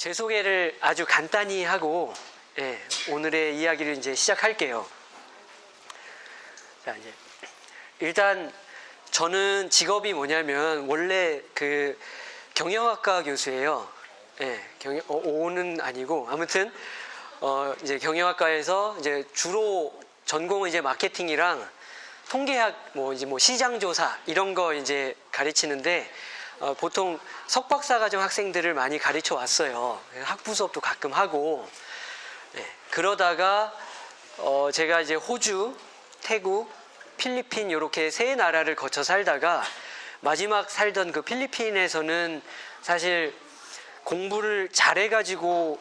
제 소개를 아주 간단히 하고 예, 오늘의 이야기를 이제 시작할게요. 자 이제 일단 저는 직업이 뭐냐면 원래 그 경영학과 교수예요. 예, 경영 어, 오는 아니고 아무튼 어 이제 경영학과에서 이제 주로 전공은 이제 마케팅이랑 통계학 뭐 이제 뭐 시장 조사 이런 거 이제 가르치는데 어, 보통 석박사 과정 학생들을 많이 가르쳐 왔어요. 학부 수업도 가끔 하고 네, 그러다가 어, 제가 이제 호주, 태국, 필리핀 이렇게 세 나라를 거쳐 살다가 마지막 살던 그 필리핀에서는 사실 공부를 잘해가지고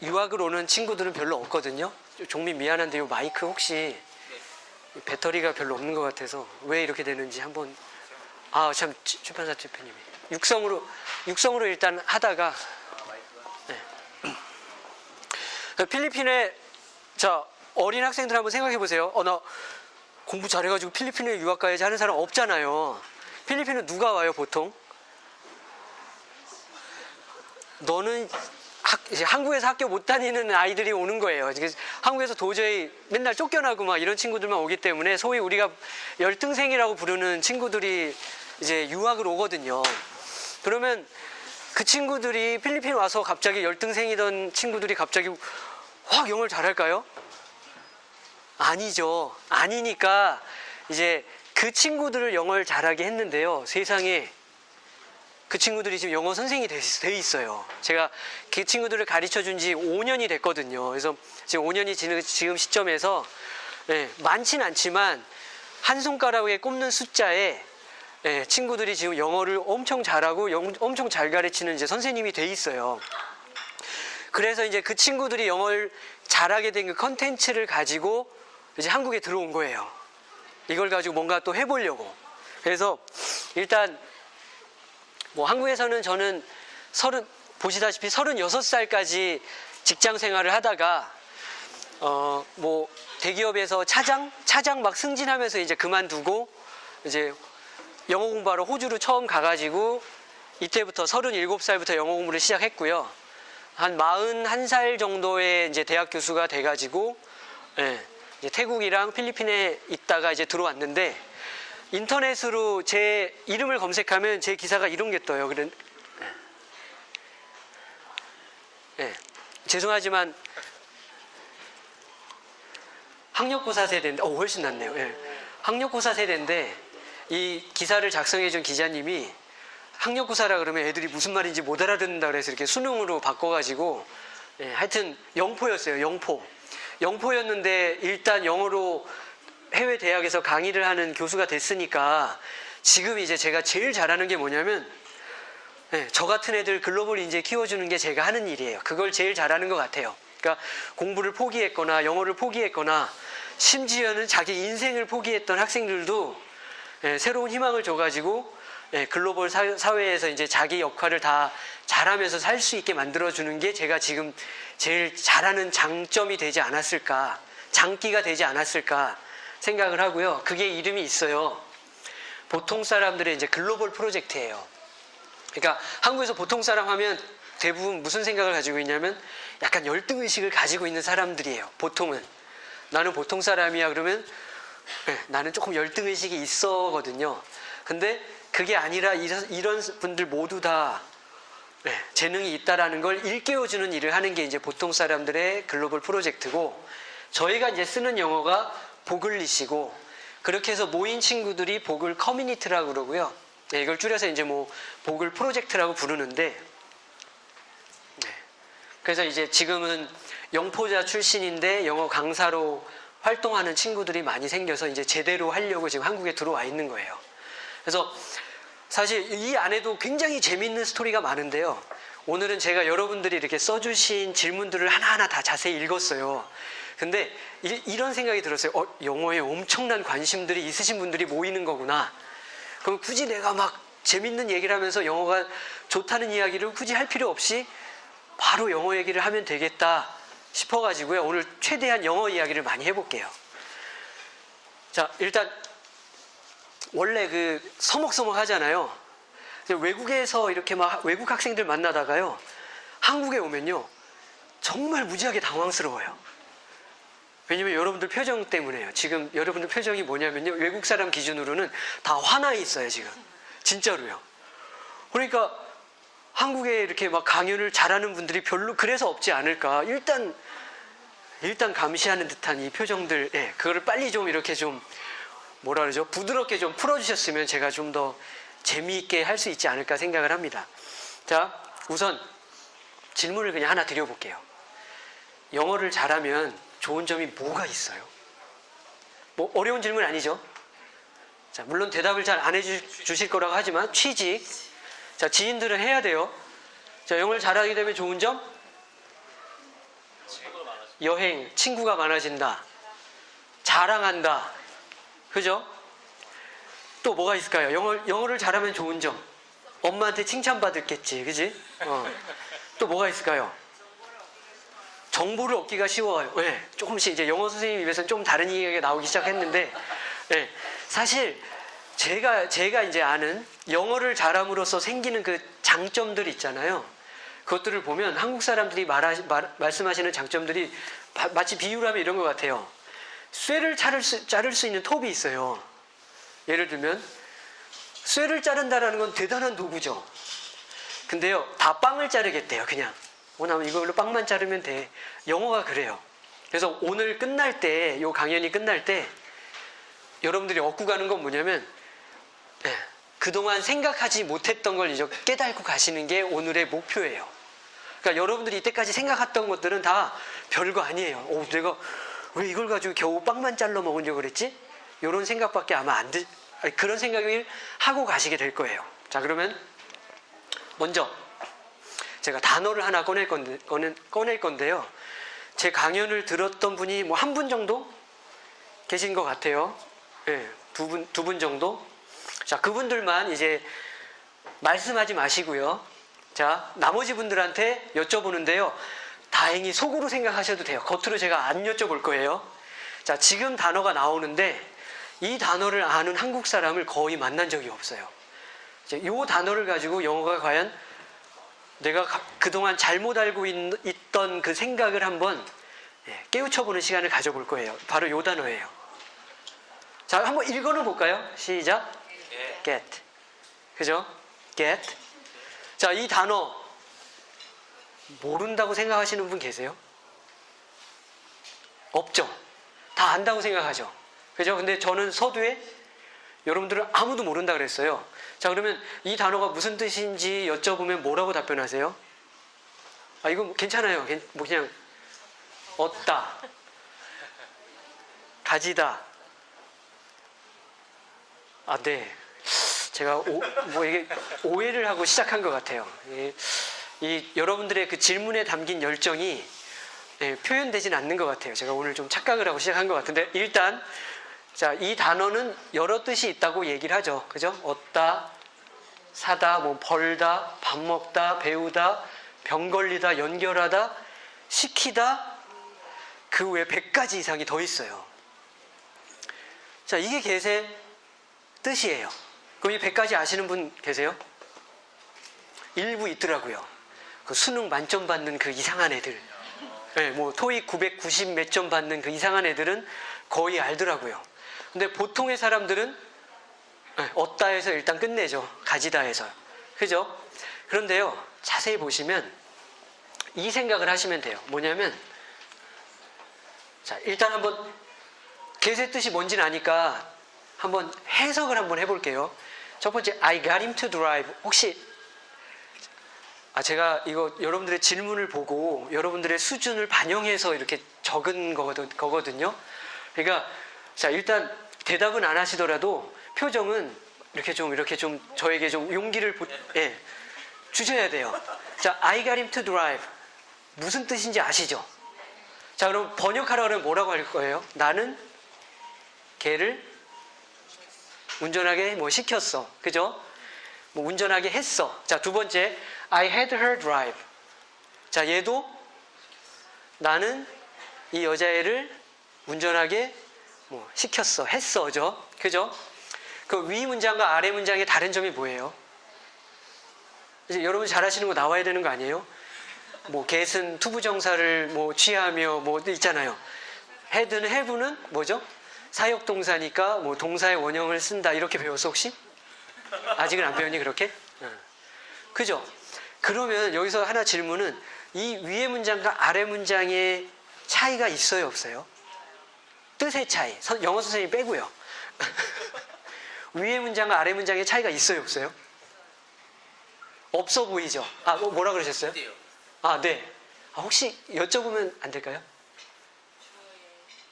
유학을 오는 친구들은 별로 없거든요. 종민 미안한데 요 마이크 혹시 배터리가 별로 없는 것 같아서 왜 이렇게 되는지 한번 아 참 출판사 대표님이 육성으로 육성으로 일단 하다가 네. 필리핀에 자 어린 학생들 한번 생각해 보세요. 어 나 공부 잘해가지고 필리핀에 유학 가야지 하는 사람 없잖아요. 필리핀은 누가 와요 보통? 너는 학, 한국에서 학교 못 다니는 아이들이 오는 거예요. 한국에서 도저히 맨날 쫓겨나고 막 이런 친구들만 오기 때문에 소위 우리가 열등생이라고 부르는 친구들이 이제 유학을 오거든요. 그러면 그 친구들이 필리핀 와서 갑자기 열등생이던 친구들이 갑자기 확 영어를 잘할까요? 아니죠. 아니니까 이제 그 친구들을 영어를 잘하게 했는데요. 세상에 그 친구들이 지금 영어 선생이 돼, 돼 있어요. 제가 그 친구들을 가르쳐 준 지 5년이 됐거든요. 그래서 지금 5년이 지는 지금 시점에서 예, 많진 않지만 한 손가락에 꼽는 숫자에 예, 친구들이 지금 영어를 엄청 잘하고 영, 엄청 잘 가르치는 이제 선생님이 돼 있어요. 그래서 이제 그 친구들이 영어를 잘하게 된 그 컨텐츠를 가지고 이제 한국에 들어온 거예요. 이걸 가지고 뭔가 또 해보려고. 그래서 일단 뭐 한국에서는 저는 서른 보시다시피 서른여섯 살까지 직장 생활을 하다가 어 뭐 대기업에서 차장 차장 막 승진하면서 이제 그만두고 이제 영어 공부하러 호주로 처음 가가지고 이때부터 서른일곱 살부터 영어 공부를 시작했고요. 한 마흔한 살 정도의 이제 대학 교수가 돼가지고 예, 이제 태국이랑 필리핀에 있다가 이제 들어왔는데 인터넷으로 제 이름을 검색하면 제 기사가 이런 게 떠요. 그런 예. 예. 죄송하지만 학력고사 세대인데 어 훨씬 낫네요. 예. 학력고사 세대인데 이 기사를 작성해 준 기자님이 학력고사라 그러면 애들이 무슨 말인지 못 알아듣는다 그래서 이렇게 수능으로 바꿔가지고 예, 하여튼 영포였어요. 영포. 영포였는데 일단 영어로 해외 대학에서 강의를 하는 교수가 됐으니까 지금 이제 제가 제일 잘하는 게 뭐냐면 네, 저 같은 애들 글로벌 인재 키워주는 게 제가 하는 일이에요. 그걸 제일 잘하는 것 같아요. 그러니까 공부를 포기했거나 영어를 포기했거나 심지어는 자기 인생을 포기했던 학생들도 네, 새로운 희망을 줘가지고 네, 글로벌 사회에서 이제 자기 역할을 다 잘하면서 살 수 있게 만들어주는 게 제가 지금 제일 잘하는 장점이 되지 않았을까, 장기가 되지 않았을까 생각을 하고요. 그게 이름이 있어요. 보통 사람들의 이제 글로벌 프로젝트예요. 그러니까 한국에서 보통 사람 하면 대부분 무슨 생각을 가지고 있냐면 약간 열등의식을 가지고 있는 사람들이에요. 보통은. 나는 보통 사람이야 그러면 네, 나는 조금 열등의식이 있어거든요. 근데 그게 아니라 이런, 이런 분들 모두 다 네, 재능이 있다라는 걸 일깨워주는 일을 하는 게 이제 보통 사람들의 글로벌 프로젝트고 저희가 이제 쓰는 영어가 보글리시고 그렇게 해서 모인 친구들이 보글 커뮤니티라고 그러고요. 네, 이걸 줄여서 이제 뭐 보글 프로젝트라고 부르는데 네. 그래서 이제 지금은 영포자 출신인데 영어 강사로 활동하는 친구들이 많이 생겨서 이제 제대로 하려고 지금 한국에 들어와 있는 거예요. 그래서 사실 이 안에도 굉장히 재밌는 스토리가 많은데요. 오늘은 제가 여러분들이 이렇게 써주신 질문들을 하나하나 다 자세히 읽었어요. 근데 이, 런 생각이 들었어요. 어, 영어에 엄청난 관심들이 있으신 분들이 모이는 거구나. 그럼 굳이 내가 막 재밌는 얘기를 하면서 영어가 좋다는 이야기를 굳이 할 필요 없이 바로 영어 얘기를 하면 되겠다 싶어가지고요. 오늘 최대한 영어 이야기를 많이 해볼게요. 자, 일단 원래 그 서먹서먹 하잖아요. 외국에서 이렇게 막 외국 학생들 만나다가요. 한국에 오면요. 정말 무지하게 당황스러워요. 왜냐면 여러분들 표정 때문에요. 지금 여러분들 표정이 뭐냐면요. 외국 사람 기준으로는 다 화나 있어요, 지금. 진짜로요. 그러니까 한국에 이렇게 막 강연을 잘하는 분들이 별로 그래서 없지 않을까. 일단, 일단 감시하는 듯한 이 표정들, 예, 그거를 빨리 좀 이렇게 좀, 뭐라 그러죠? 부드럽게 좀 풀어주셨으면 제가 좀 더 재미있게 할 수 있지 않을까 생각을 합니다. 자, 우선 질문을 그냥 하나 드려볼게요. 영어를 잘하면 좋은 점이 뭐가 있어요? 뭐 어려운 질문 아니죠? 자, 물론 대답을 잘 안 해주실 거라고 하지만 취직. 자, 지인들은 해야 돼요. 자, 영어를 잘하게 되면 좋은 점? 여행, 친구가 많아진다. 자랑한다. 그죠? 또 뭐가 있을까요? 영어, 영어를 잘하면 좋은 점. 엄마한테 칭찬받았겠지. 그지? 어. 또 뭐가 있을까요? 정보를 얻기가 쉬워요. 네, 조금씩 이제 영어 선생님 입에서는 좀 다른 이야기가 나오기 시작했는데, 네, 사실 제가 제가 이제 아는 영어를 잘함으로써 생기는 그 장점들 있잖아요. 그것들을 보면 한국 사람들이 말하, 말, 말씀하시는 장점들이 바, 마치 비유를 하면 이런 것 같아요. 쇠를 자를 수, 자를 수 있는 톱이 있어요. 예를 들면 쇠를 자른다라는 건 대단한 도구죠. 근데요, 다 빵을 자르겠대요, 그냥. 뭐냐면 이걸로 빵만 자르면 돼. 영어가 그래요. 그래서 오늘 끝날 때, 요 강연이 끝날 때, 여러분들이 얻고 가는 건 뭐냐면, 예, 그동안 생각하지 못했던 걸 이제 깨닫고 가시는 게 오늘의 목표예요. 그러니까 여러분들이 이때까지 생각했던 것들은 다 별거 아니에요. 오, 내가 왜 이걸 가지고 겨우 빵만 잘라 먹으려고 그랬지? 이런 생각밖에 아마 안 들, 그런 생각을 하고 가시게 될 거예요. 자, 그러면 먼저 제가 단어를 하나 꺼낼 건데, 꺼낼 건데요. 제 강연을 들었던 분이 뭐 한 분 정도 계신 것 같아요. 예, 두 분, 두 분 정도. 자, 그분들만 이제 말씀하지 마시고요. 자, 나머지 분들한테 여쭤보는데요. 다행히 속으로 생각하셔도 돼요. 겉으로 제가 안 여쭤볼 거예요. 자, 지금 단어가 나오는데 이 단어를 아는 한국 사람을 거의 만난 적이 없어요. 이 단어를 가지고 영어가 과연 내가 그동안 잘못 알고 있, 던그 생각을 한번 예, 깨우쳐보는 시간을 가져볼 거예요. 바로 이 단어예요. 자, 한번 읽어는 볼까요? 시작. Get. 그죠? get. 자, 이 단어 모른다고 생각하시는 분 계세요? 없죠. 다 안다고 생각하죠. 그죠? 근데 저는 서두에 여러분들은 아무도 모른다 그랬어요. 자, 그러면 이 단어가 무슨 뜻인지 여쭤보면 뭐라고 답변하세요? 아, 이거 뭐 괜찮아요. 뭐 그냥 얻다, 가지다. 아, 네. 제가 오, 뭐 이게 오해를 하고 시작한 것 같아요. 이, 이 여러분들의 그 질문에 담긴 열정이 예, 표현되진 않는 것 같아요. 제가 오늘 좀 착각을 하고 시작한 것 같은데 일단 자, 이 단어는 여러 뜻이 있다고 얘기를 하죠. 그죠? 얻다, 사다, 뭐 벌다, 밥 먹다, 배우다, 병 걸리다, 연결하다, 시키다, 그 외에 100가지 이상이 더 있어요. 자, 이게 개세 뜻이에요. 그럼 이 100가지 아시는 분 계세요? 일부 있더라고요. 그 수능 만점 받는 그 이상한 애들. 네, 뭐 토익 990 몇 점 받는 그 이상한 애들은 거의 알더라고요. 근데 보통의 사람들은 네, 얻다 해서 일단 끝내죠. 가지다 해서. 그죠? 그런데요, 자세히 보시면 이 생각을 하시면 돼요. 뭐냐면, 자, 일단 한번 개세 뜻이 뭔지는 아니까 한번 해석을 한번 해볼게요. 첫 번째, I got him to drive. 혹시 아, 제가 이거 여러분들의 질문을 보고 여러분들의 수준을 반영해서 이렇게 적은 거거든요. 그러니까, 자, 일단 대답은 안 하시더라도 표정은 이렇게 좀, 이렇게 좀 저에게 좀 용기를 보, 예, 주셔야 돼요. 자, I got him to drive. 무슨 뜻인지 아시죠? 자, 그럼 번역하라 그러면 뭐라고 할 거예요? 나는 걔를 운전하게 뭐 시켰어. 그죠? 뭐 운전하게 했어. 자, 두 번째, I had her drive. 자, 얘도 나는 이 여자애를 운전하게 뭐 시켰어, 했어죠. 그죠? 그 위 문장과 아래 문장의 다른 점이 뭐예요? 이제 여러분 잘 아시는 거 나와야 되는 거 아니에요? 뭐 get은 to부정사를 뭐 취하며 뭐 있잖아요. had는 have는 뭐죠? 사역 동사니까 뭐 동사의 원형을 쓴다 이렇게 배웠어 혹시? 아직은 안 배웠니 그렇게? 응. 그죠? 그러면 여기서 하나 질문은 이 위의 문장과 아래 문장의 차이가 있어요 없어요? 뜻의 차이. 선- 영어 선생님 빼고요. 위의 문장과 아래 문장의 차이가 있어요 없어요? 없어 보이죠? 아 뭐- 뭐라 그러셨어요? 어때요? 아 네. 아, 혹시 여쭤보면 안 될까요?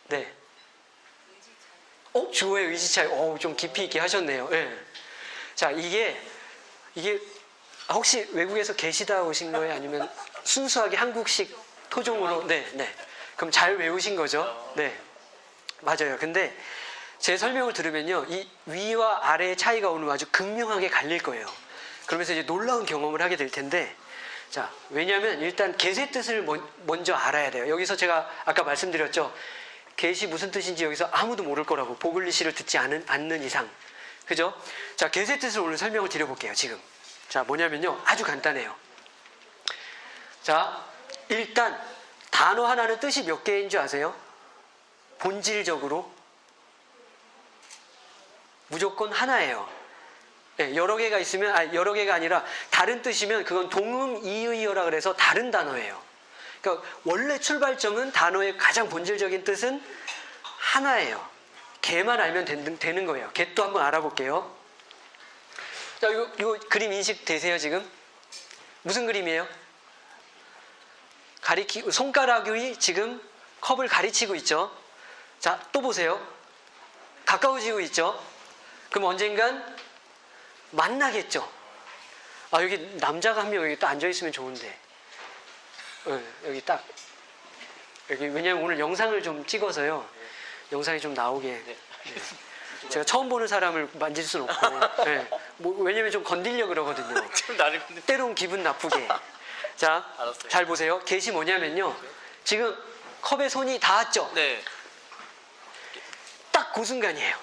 네. 어 주어의 의지 차이. 어 좀 깊이 있게 하셨네요. 예. 자 이게 이게 아, 혹시 외국에서 계시다 오신 거예요? 아니면 순수하게 한국식 토종으로? 네, 네. 그럼 잘 외우신 거죠? 네. 맞아요. 근데 제 설명을 들으면요. 이 위와 아래의 차이가 오늘 아주 극명하게 갈릴 거예요. 그러면서 이제 놀라운 경험을 하게 될 텐데 자, 왜냐하면 일단 개의 뜻을 먼- 먼저 알아야 돼요. 여기서 제가 아까 말씀드렸죠. 개시 무슨 뜻인지 여기서 아무도 모를 거라고 보글리시를 듣지 않은, 않는 이상. 그죠? 자, 개의 뜻을 오늘 설명을 드려볼게요. 지금. 자, 뭐냐면요. 아주 간단해요. 자, 일단 단어 하나는 뜻이 몇 개인 줄 아세요? 본질적으로 무조건 하나예요. 예, 여러 개가 있으면 아 여러 개가 아니라 다른 뜻이면 그건 동음 이의어라 그래서 다른 단어예요. 그러니까 원래 출발점은 단어의 가장 본질적인 뜻은 하나예요. 개만 알면 된- 되는 거예요. 개또 한번 알아볼게요. 자, 이거, 이거 그림 인식 되세요 지금? 무슨 그림이에요? 가리키 손가락이 지금 컵을 가리치고 있죠. 자, 또 보세요. 가까워지고 있죠. 그럼 언젠간 만나겠죠. 아 여기 남자가 한 명 여기 또 앉아 있으면 좋은데. 어, 여기 딱 여기 왜냐면 오늘 영상을 좀 찍어서요. 영상이 좀 나오게. 네. 제가 처음 보는 사람을 만질 수는 없고. 네. 뭐, 왜냐면 좀 건들려 그러거든요. 때론 기분 나쁘게. 자, 알았어요. 잘 보세요. get이 뭐냐면요. 지금 컵에 손이 닿았죠. 네. 딱그 순간이에요.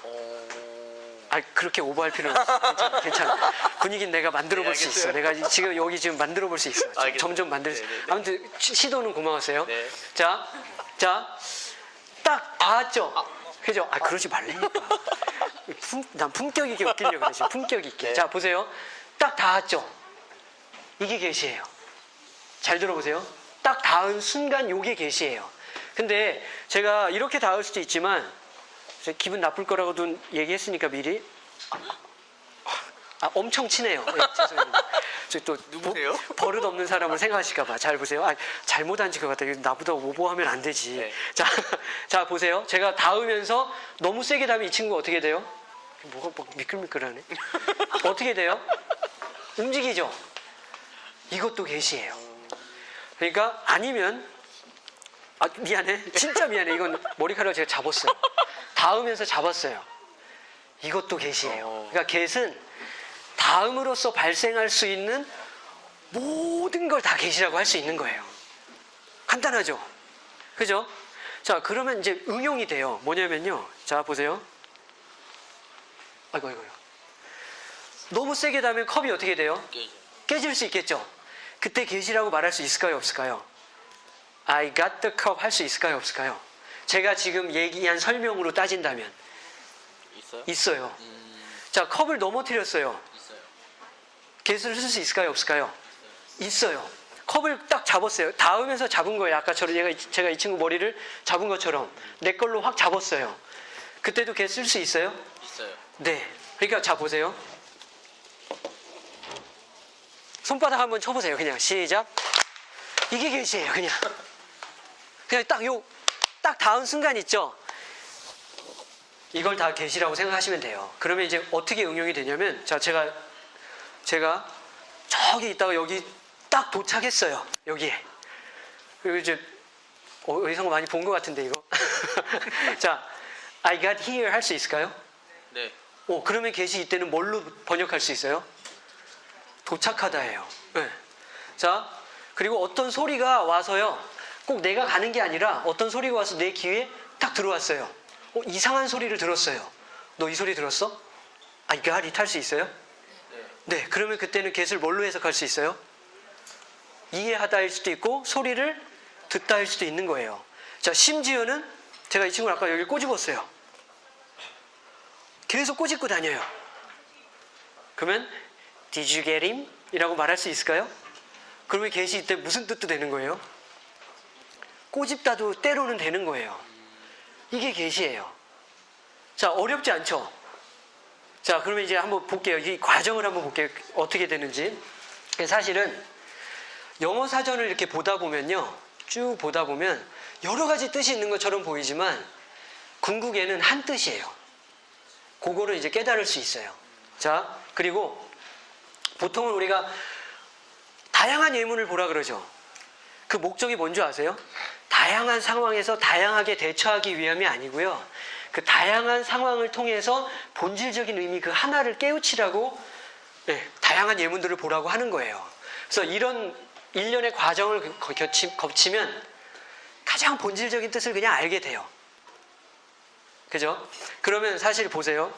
어... 아 그렇게 오버할 필요는 없어. 괜찮아, 괜찮아. 분위기는 내가 만들어 볼 네, 수 있어. 내가 지금 여기 지금 만들어 볼 수 있어. 점점 만들 수. 네, 네, 네. 아무튼 시- 시도는 고마웠어요. 네. 자, 자, 딱 닿았죠. 그죠? 아 그러지 말라니까. 품, 난 품격 있게 웃기려고 그래 지금 품격 있게. 네. 자 보세요. 딱 닿았죠. 이게 계시예요. 잘 들어보세요. 딱 닿은 순간 요게 계시예요. 근데 제가 이렇게 닿을 수도 있지만 기분 나쁠 거라고도 얘기했으니까 미리 아, 엄청 친해요. 네, 죄송합니다. 저또 누구세요? 버릇 없는 사람을 생각하실까 봐 잘 보세요. 아, 잘못 앉은 것 같아요. 나보다 오버하면 안 되지. 네. 자, 자 보세요. 제가 닿으면서 너무 세게 닿으면 이 친구 어떻게 돼요? 뭐가 막 미끌미끌하네. 어떻게 돼요? 움직이죠. 이것도 계시예요. 그러니까 아니면 아 미안해. 진짜 미안해. 이건 머리카락 제가 잡았어요. 닿으면서 잡았어요. 이것도 계시예요. 어. 그러니까 get은 다음으로써 발생할 수 있는 모든 걸 다 계시라고 할 수 있는 거예요. 간단하죠? 그죠? 자, 그러면 이제 응용이 돼요. 뭐냐면요. 자, 보세요. 아이고, 아이고. 아이고. 너무 세게 닿으면 컵이 어떻게 돼요? 깨질 수 있겠죠? 그때 계시라고 말할 수 있을까요? 없을까요? I got the cup 할 수 있을까요? 없을까요? 제가 지금 얘기한 설명으로 따진다면 있어요? 있어요. 음... 자, 컵을 넘어뜨렸어요. 있어요. 개수를 쓸 수 있을까요? 없을까요? 있어요. 컵을 딱 잡았어요. 닿으면서 잡은 거예요. 아까처럼 얘가, 제가 이 친구 머리를 잡은 것처럼 내 걸로 확 잡았어요. 그때도 개 쓸 수 있어요? 있어요. 네. 그러니까 자 보세요. 손바닥 한번 쳐보세요. 그냥 시작. 이게 개시예요. 그냥. 그냥 딱 요, 딱 닿은 순간 있죠? 이걸 다 개시라고 생각하시면 돼요. 그러면 이제 어떻게 응용이 되냐면, 자, 제가, 제가 저기 있다가 여기 딱 도착했어요. 여기에. 그리고 이제, 어, 어디서 많이 본 것 같은데, 이거. 자, I got here 할 수 있을까요? 네. 오, 그러면 get이 이때는 뭘로 번역할 수 있어요? 도착하다예요. 네. 자, 그리고 어떤 소리가 와서요. 꼭 내가 가는 게 아니라 어떤 소리가 와서 내 귀에 딱 들어왔어요. 어, 이상한 소리를 들었어요. 너 이 소리 들었어? I got it 할수 있어요? 네. 네, 그러면 그때는 get을 뭘로 해석할 수 있어요? 이해하다일 수도 있고 소리를 듣다일 수도 있는 거예요. 자, 심지어는 제가 이 친구를 아까 여기 꼬집었어요. 계속 꼬집고 다녀요. 그러면 him? 이라고 말할 수 있을까요? 그러면 get이 이때 무슨 뜻도 되는 거예요? 꼬집다도 때로는 되는 거예요. 이게 get이에요. 자, 어렵지 않죠? 자, 그러면 이제 한번 볼게요. 이 과정을 한번 볼게요. 어떻게 되는지. 사실은 영어 사전을 이렇게 보다 보면요. 쭉 보다 보면 여러 가지 뜻이 있는 것처럼 보이지만 궁극에는 한 뜻이에요. 그거를 이제 깨달을 수 있어요. 자, 그리고 보통은 우리가 다양한 예문을 보라 그러죠. 그 목적이 뭔지 아세요? 다양한 상황에서 다양하게 대처하기 위함이 아니고요. 그 다양한 상황을 통해서 본질적인 의미 그 하나를 깨우치라고 네, 다양한 예문들을 보라고 하는 거예요. 그래서 이런 일련의 과정을 거- 거치, 거치면 가장 본질적인 뜻을 그냥 알게 돼요. 그죠? 그러면 사실 보세요.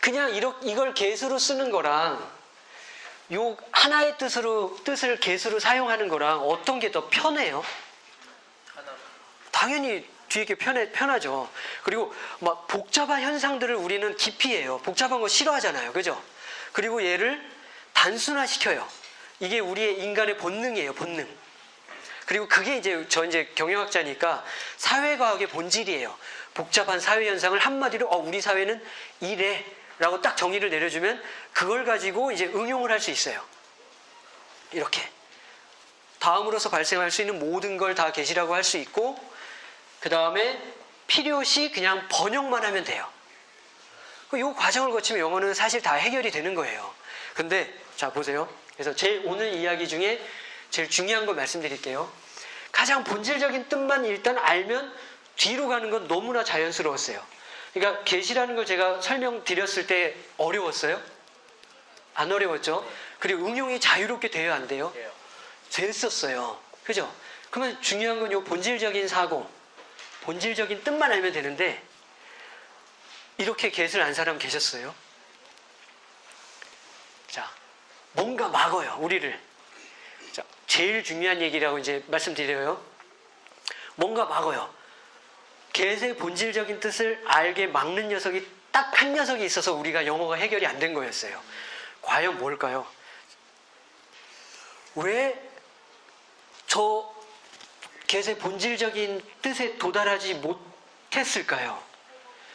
그냥 이걸 개수로 쓰는 거랑 요 하나의 뜻으로 뜻을 개수로 사용하는 거랑 어떤 게 더 편해요? 당연히 뒤에 게 편해, 편하죠. 그리고 막 복잡한 현상들을 우리는 기피해요. 복잡한 거 싫어하잖아요. 그죠? 그리고 얘를 단순화시켜요. 이게 우리의 인간의 본능이에요. 본능. 그리고 그게 이제 저 이제 경영학자니까 사회과학의 본질이에요. 복잡한 사회 현상을 한마디로 어, 우리 사회는 이래 라고 딱 정의를 내려주면 그걸 가지고 이제 응용을 할 수 있어요. 이렇게. 다음으로서 발생할 수 있는 모든 걸 다 계시라고 할 수 있고 그 다음에 필요시 그냥 번역만 하면 돼요. 이 과정을 거치면 영어는 사실 다 해결이 되는 거예요. 근데 자 보세요. 그래서 제일 오늘 이야기 중에 제일 중요한 거 말씀드릴게요. 가장 본질적인 뜻만 일단 알면 뒤로 가는 건 너무나 자연스러웠어요. 그러니까 계시라는 걸 제가 설명드렸을 때 어려웠어요? 안 어려웠죠? 그리고 응용이 자유롭게 돼야 안 돼요? 됐었어요. 그죠? 그러면 중요한 건 요 본질적인 사고, 본질적인 뜻만 알면 되는데, 이렇게 get을 안 사람 계셨어요? 자, 뭔가 막어요, 우리를. 자, 제일 중요한 얘기라고 이제 말씀드려요. 뭔가 막어요. Get의 본질적인 뜻을 알게 막는 녀석이 딱 한 녀석이 있어서 우리가 영어가 해결이 안 된 거였어요. 과연 뭘까요? 왜저 get의 본질적인 뜻에 도달하지 못했을까요?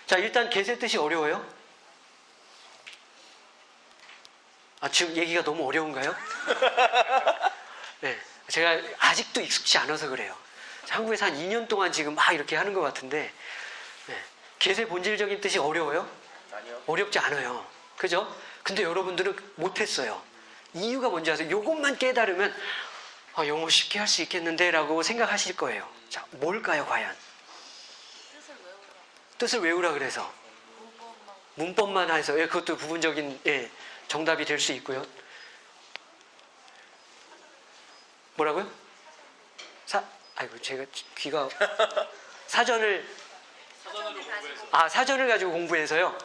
자, 일단 get의 뜻이 어려워요? 아, 지금 얘기가 너무 어려운가요? 네. 제가 아직도 익숙치 않아서 그래요. 한국에서 한 2년 동안 지금 막 이렇게 하는 것 같은데, 네. get의 본질적인 뜻이 어려워요? 아니요. 어렵지 않아요. 그죠? 근데 여러분들은 못했어요. 이유가 뭔지 아세요? 요것만 깨달으면 아, 영어 쉽게 할 수 있겠는데 라고 생각하실 거예요. 자, 뭘까요, 과연? 뜻을 외우라. 뜻을 외우라 그래서. 문법만 문법만 해서, 예, 그것도 부분적인, 예, 정답이 될 수 있고요. 뭐라고요? 사, 아이고, 제가 귀가, 사전을, 아, 사전을 가지고 공부해서요.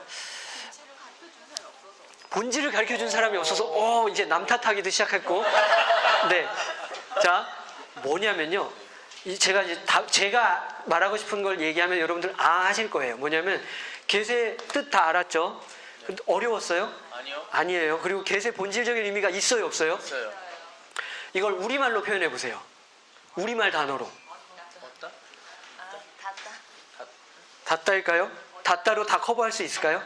본질을 가르쳐 준 사람이 없어서. 본질을 가르쳐 준 사람이 없어서, 어, 이제 남 탓하기도 시작했고. 네. 자, 뭐냐면요. 이 제가 이제 다, 제가 말하고 싶은 걸 얘기하면 여러분들 아 하실 거예요. 뭐냐면, get의 뜻다 알았죠? 근데 어려웠어요? 아니요. 아니에요. 그리고 get의 본질적인 의미가 있어요, 없어요? 있어요. 이걸 우리말로 표현해 보세요. 우리말 단어로. 닫다. 닫다일까요? 닫다로 다 커버할 수 있을까요?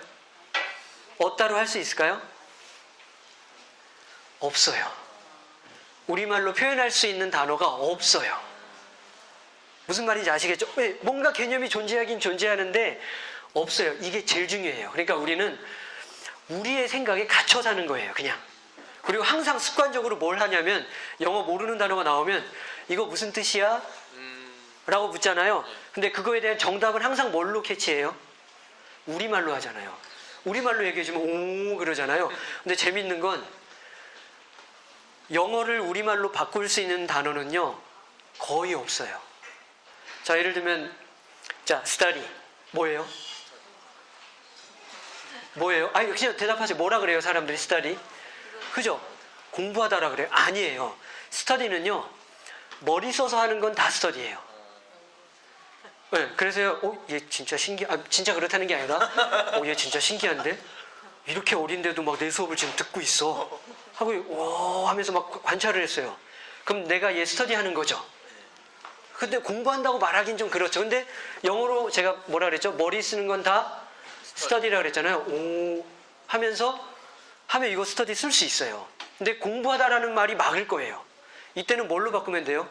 어따로 할 수 있을까요? 없어요. 우리말로 표현할 수 있는 단어가 없어요. 무슨 말인지 아시겠죠? 왜? 뭔가 개념이 존재하긴 존재하는데 없어요. 이게 제일 중요해요. 그러니까 우리는 우리의 생각에 갇혀 사는 거예요. 그냥. 그리고 항상 습관적으로 뭘 하냐면 영어 모르는 단어가 나오면 이거 무슨 뜻이야? 음. 라고 묻잖아요. 근데 그거에 대한 정답은 항상 뭘로 캐치해요? 우리말로 하잖아요. 우리말로 얘기해주면 오 그러잖아요. 근데 재밌는 건 영어를 우리말로 바꿀 수 있는 단어는요 거의 없어요. 자 예를 들면 자 study 뭐예요? 뭐예요? 아니 그냥 대답하세요. 뭐라 그래요 사람들이 study? 그죠? 공부하다라 그래요. 아니에요. 스터디는요, 머리 써서 하는 건 다 스터디예요. 네, 그래서요, 어, 얘 진짜 신기, 아, 진짜 그렇다는 게 아니라, 어, 얘 진짜 신기한데? 이렇게 어린데도 막 내 수업을 지금 듣고 있어. 하고, 와, 하면서 막 관찰을 했어요. 그럼 내가 얘 스터디 하는 거죠. 근데 공부한다고 말하긴 좀 그렇죠. 근데 영어로 제가 뭐라 그랬죠? 머리 쓰는 건 다 스터디라 그랬잖아요. 오 하면서 하면 이거 스터디 쓸 수 있어요. 근데 공부하다라는 말이 막을 거예요. 이때는 뭘로 바꾸면 돼요?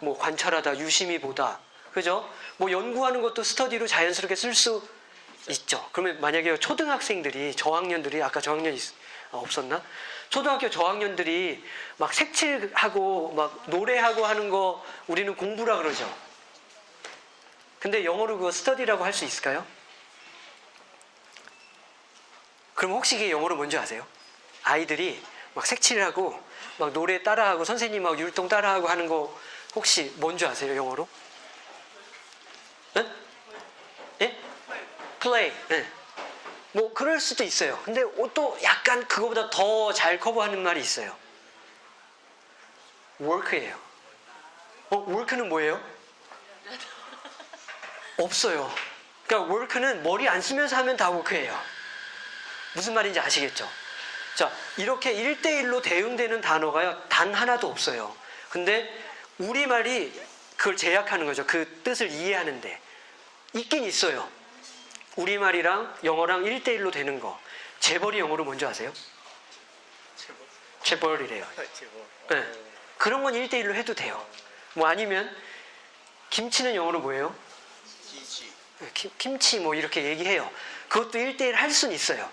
뭐 관찰하다, 유심히 보다. 그죠? 뭐 연구하는 것도 스터디로 자연스럽게 쓸 수 있죠. 그러면 만약에 초등학생들이 저학년들이 아까 저학년 있, 아, 없었나? 초등학교 저학년들이 막 색칠하고 막 노래하고 하는 거 우리는 공부라 그러죠. 근데 영어로 그거 스터디라고 할 수 있을까요? 그럼 혹시 이게 영어로 뭔지 아세요? 아이들이 막 색칠하고 막 노래 따라하고 선생님하고 율동 따라하고 하는 거 혹시 뭔지 아세요? 영어로? 네? 예? play. 예. 뭐 그럴 수도 있어요. 근데 또 약간 그거보다 더 잘 커버하는 말이 있어요. work예요. 어, work는 뭐예요? 없어요. 그러니까 work는 머리 안 쓰면서 하면 다 work예요. 무슨 말인지 아시겠죠? 자, 이렇게 1대1로 대응되는 단어가요, 단 하나도 없어요. 근데 우리말이 그걸 제약하는 거죠. 그 뜻을 이해하는데. 있긴 있어요. 우리말이랑 영어랑 1대1로 되는 거. 재벌이 영어로 뭔지 아세요? 제법. 재벌 이래요. 제법. 네. 그런 건 1대1로 해도 돼요. 뭐 아니면, 김치는 영어로 뭐예요? 기지. 김, 김치 뭐 이렇게 얘기해요. 그것도 1대1 할 수는 있어요.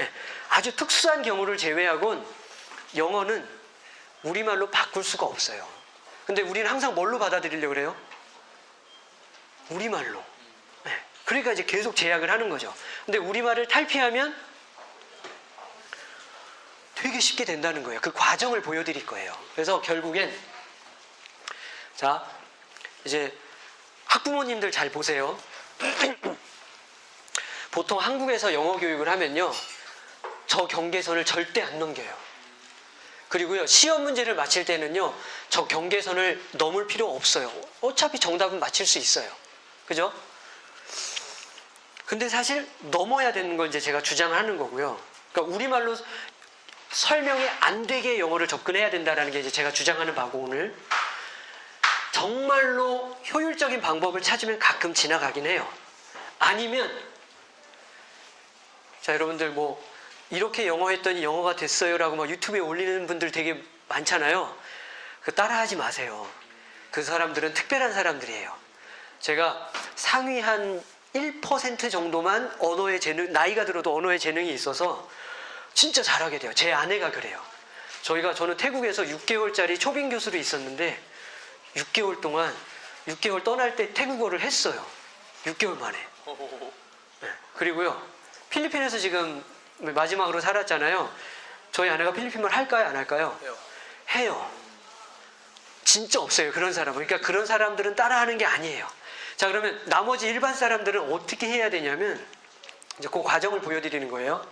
예, 아주 특수한 경우를 제외하곤 영어는 우리말로 바꿀 수가 없어요. 근데 우리는 항상 뭘로 받아들이려고 그래요? 우리말로. 예, 그러니까 이제 계속 제약을 하는 거죠. 근데 우리말을 탈피하면 되게 쉽게 된다는 거예요. 그 과정을 보여드릴 거예요. 그래서 결국엔 자 이제 학부모님들 잘 보세요. 보통 한국에서 영어 교육을 하면요. 저 경계선을 절대 안 넘겨요. 그리고요, 시험 문제를 맞힐 때는요, 저 경계선을 넘을 필요 없어요. 어차피 정답은 맞힐 수 있어요. 그죠? 근데 사실 넘어야 되는 걸 이제 제가 주장하는 거고요. 그러니까 우리말로 설명이 안 되게 영어를 접근해야 된다는 게 이제 제가 주장하는 바고 오늘. 정말로 효율적인 방법을 찾으면 가끔 지나가긴 해요. 아니면 자 여러분들 뭐 이렇게 영어 했더니 영어가 됐어요라고 막 유튜브에 올리는 분들 되게 많잖아요. 그 따라하지 마세요. 그 사람들은 특별한 사람들이에요. 제가 상위 한 1% 정도만 언어의 재능, 나이가 들어도 언어의 재능이 있어서 진짜 잘하게 돼요. 제 아내가 그래요. 저희가 저는 태국에서 6개월짜리 초빙 교수로 있었는데 6개월 동안 6개월 떠날 때 태국어를 했어요. 6개월 만에. 네. 그리고요, 필리핀에서 지금 마지막으로 살았잖아요. 저희 아내가 필리핀 말 할까요? 안 할까요? 해요. 해요. 진짜 없어요. 그런 사람은. 그러니까 그런 사람들은 따라하는 게 아니에요. 자, 그러면 나머지 일반 사람들은 어떻게 해야 되냐면, 이제 그 과정을 보여드리는 거예요.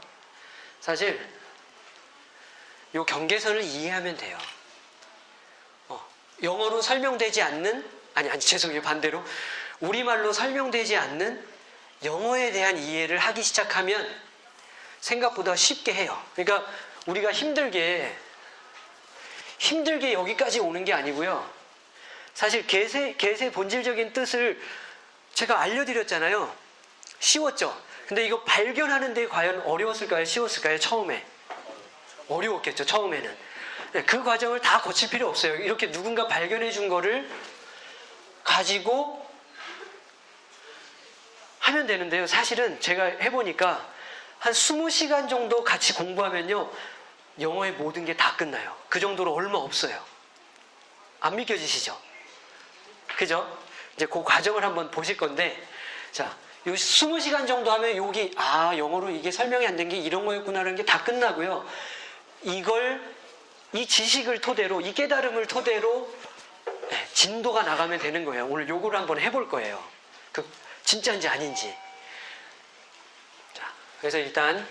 사실, 요 경계선을 이해하면 돼요. 어, 영어로 설명되지 않는, 아니, 아니, 죄송해요. 반대로. 우리말로 설명되지 않는 영어에 대한 이해를 하기 시작하면 생각보다 쉽게 해요. 그러니까 우리가 힘들게, 힘들게 여기까지 오는 게 아니고요. 사실 개세, 개세 본질적인 뜻을 제가 알려드렸잖아요. 쉬웠죠? 근데 이거 발견하는 데 과연 어려웠을까요? 쉬웠을까요? 처음에. 어려웠겠죠, 처음에는. 네, 그 과정을 다 거칠 필요 없어요. 이렇게 누군가 발견해 준 거를 가지고 하면 되는데요. 사실은 제가 해보니까 한 20시간 정도 같이 공부하면요. 영어의 모든 게 다 끝나요. 그 정도로 얼마 없어요. 안 믿겨지시죠? 그죠? 이제 그 과정을 한번 보실 건데, 자, 요 20시간 정도 하면 여기, 아, 영어로 이게 설명이 안 된 게 이런 거였구나라는 게 다 끝나고요. 이걸, 이 지식을 토대로, 이 깨달음을 토대로 네, 진도가 나가면 되는 거예요. 오늘 요거를 한번 해볼 거예요. 그, 진짜인지 아닌지. 자, 그래서 일단,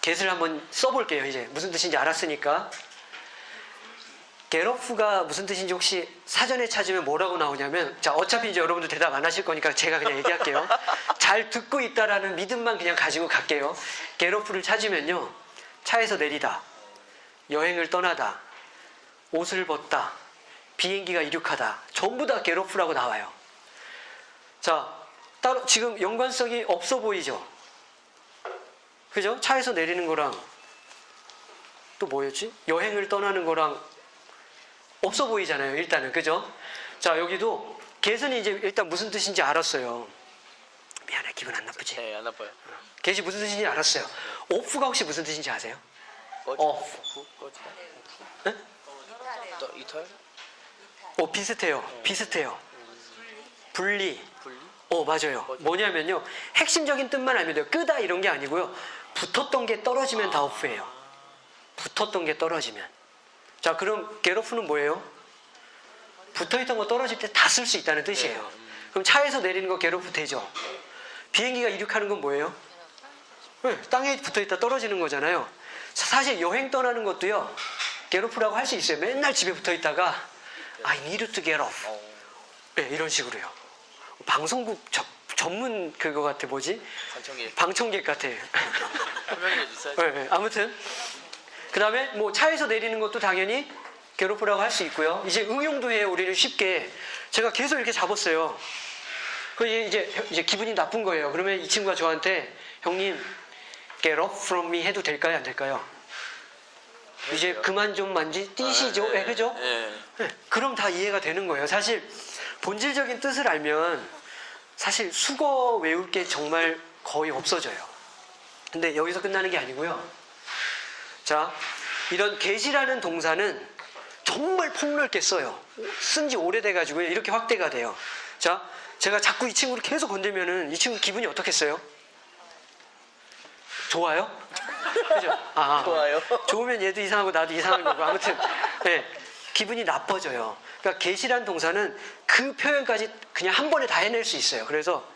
get을 한번 써볼게요. 이제 무슨 뜻인지 알았으니까. get off가 무슨 뜻인지 혹시 사전에 찾으면 뭐라고 나오냐면 자 어차피 이제 여러분들 대답 안 하실 거니까 제가 그냥 얘기할게요. 잘 듣고 있다라는 믿음만 그냥 가지고 갈게요. get off를 찾으면요 차에서 내리다, 여행을 떠나다, 옷을 벗다, 비행기가 이륙하다 전부 다 get off라고 나와요. 자 따로 지금 연관성이 없어 보이죠? 그죠? 차에서 내리는 거랑 또 뭐였지? 여행을 떠나는 거랑 없어 보이잖아요. 일단은 그죠? 자 여기도 get은 이제 일단 무슨 뜻인지 알았어요. 미안해 기분 안 나쁘지? 네, 안 아파요. get이 무슨 뜻인지 알았어요. off가 혹시 무슨 뜻인지 아세요? 후, 꺼지다. 네? 또 이탈? 어 비슷해요. 비슷해요. 분리. 분리? 어 맞아요. 뭐냐면요 핵심적인 뜻만 알면 돼요. 끄다 이런 게 아니고요. 붙었던 게 떨어지면 다 off예요. 붙었던 게 떨어지면. 자 그럼 off는 뭐예요? 붙어있던 거 떨어질 때 다 쓸 수 있다는 뜻이에요. 그럼 차에서 내리는 거 off 되죠. 비행기가 이륙하는 건 뭐예요? 네, 땅에 붙어있다 떨어지는 거잖아요. 사- 사실 여행 떠나는 것도요. off라고 할 수 있어요. 맨날 집에 붙어있다가 I need to get off. 어, 네, 이런 식으로요. 방송국 저- 전문 그거 같아 뭐지? 관청객. 방청객 같아. 네, 네, 아무튼 그 다음에 뭐 차에서 내리는 것도 당연히 괴롭으라고 할 수 있고요. 이제 응용도 해요. 우리는 쉽게 제가 계속 이렇게 잡았어요. 그 이제 이제 기분이 나쁜 거예요. 그러면 이 친구가 저한테 형님 get off from me 해도 될까요? 안 될까요? 이제 그만 좀 만지 띄시죠. 예, 그죠? 네. 네, 그럼 다 이해가 되는 거예요. 사실 본질적인 뜻을 알면 사실 수거 외울 게 정말 거의 없어져요. 근데 여기서 끝나는 게 아니고요. 자, 이런 get이라는 동사는 정말 폭넓게 써요. 쓴 지 오래돼가지고 이렇게 확대가 돼요. 자, 제가 자꾸 이 친구를 계속 건들면은 이 친구 기분이 어떻겠어요? 좋아요? 그죠? 아, 좋아요. 좋으면 얘도 이상하고 나도 이상한 거고 아무튼 네, 기분이 나빠져요. 그러니까 get이라는 동사는 그 표현까지 그냥 한 번에 다 해낼 수 있어요. 그래서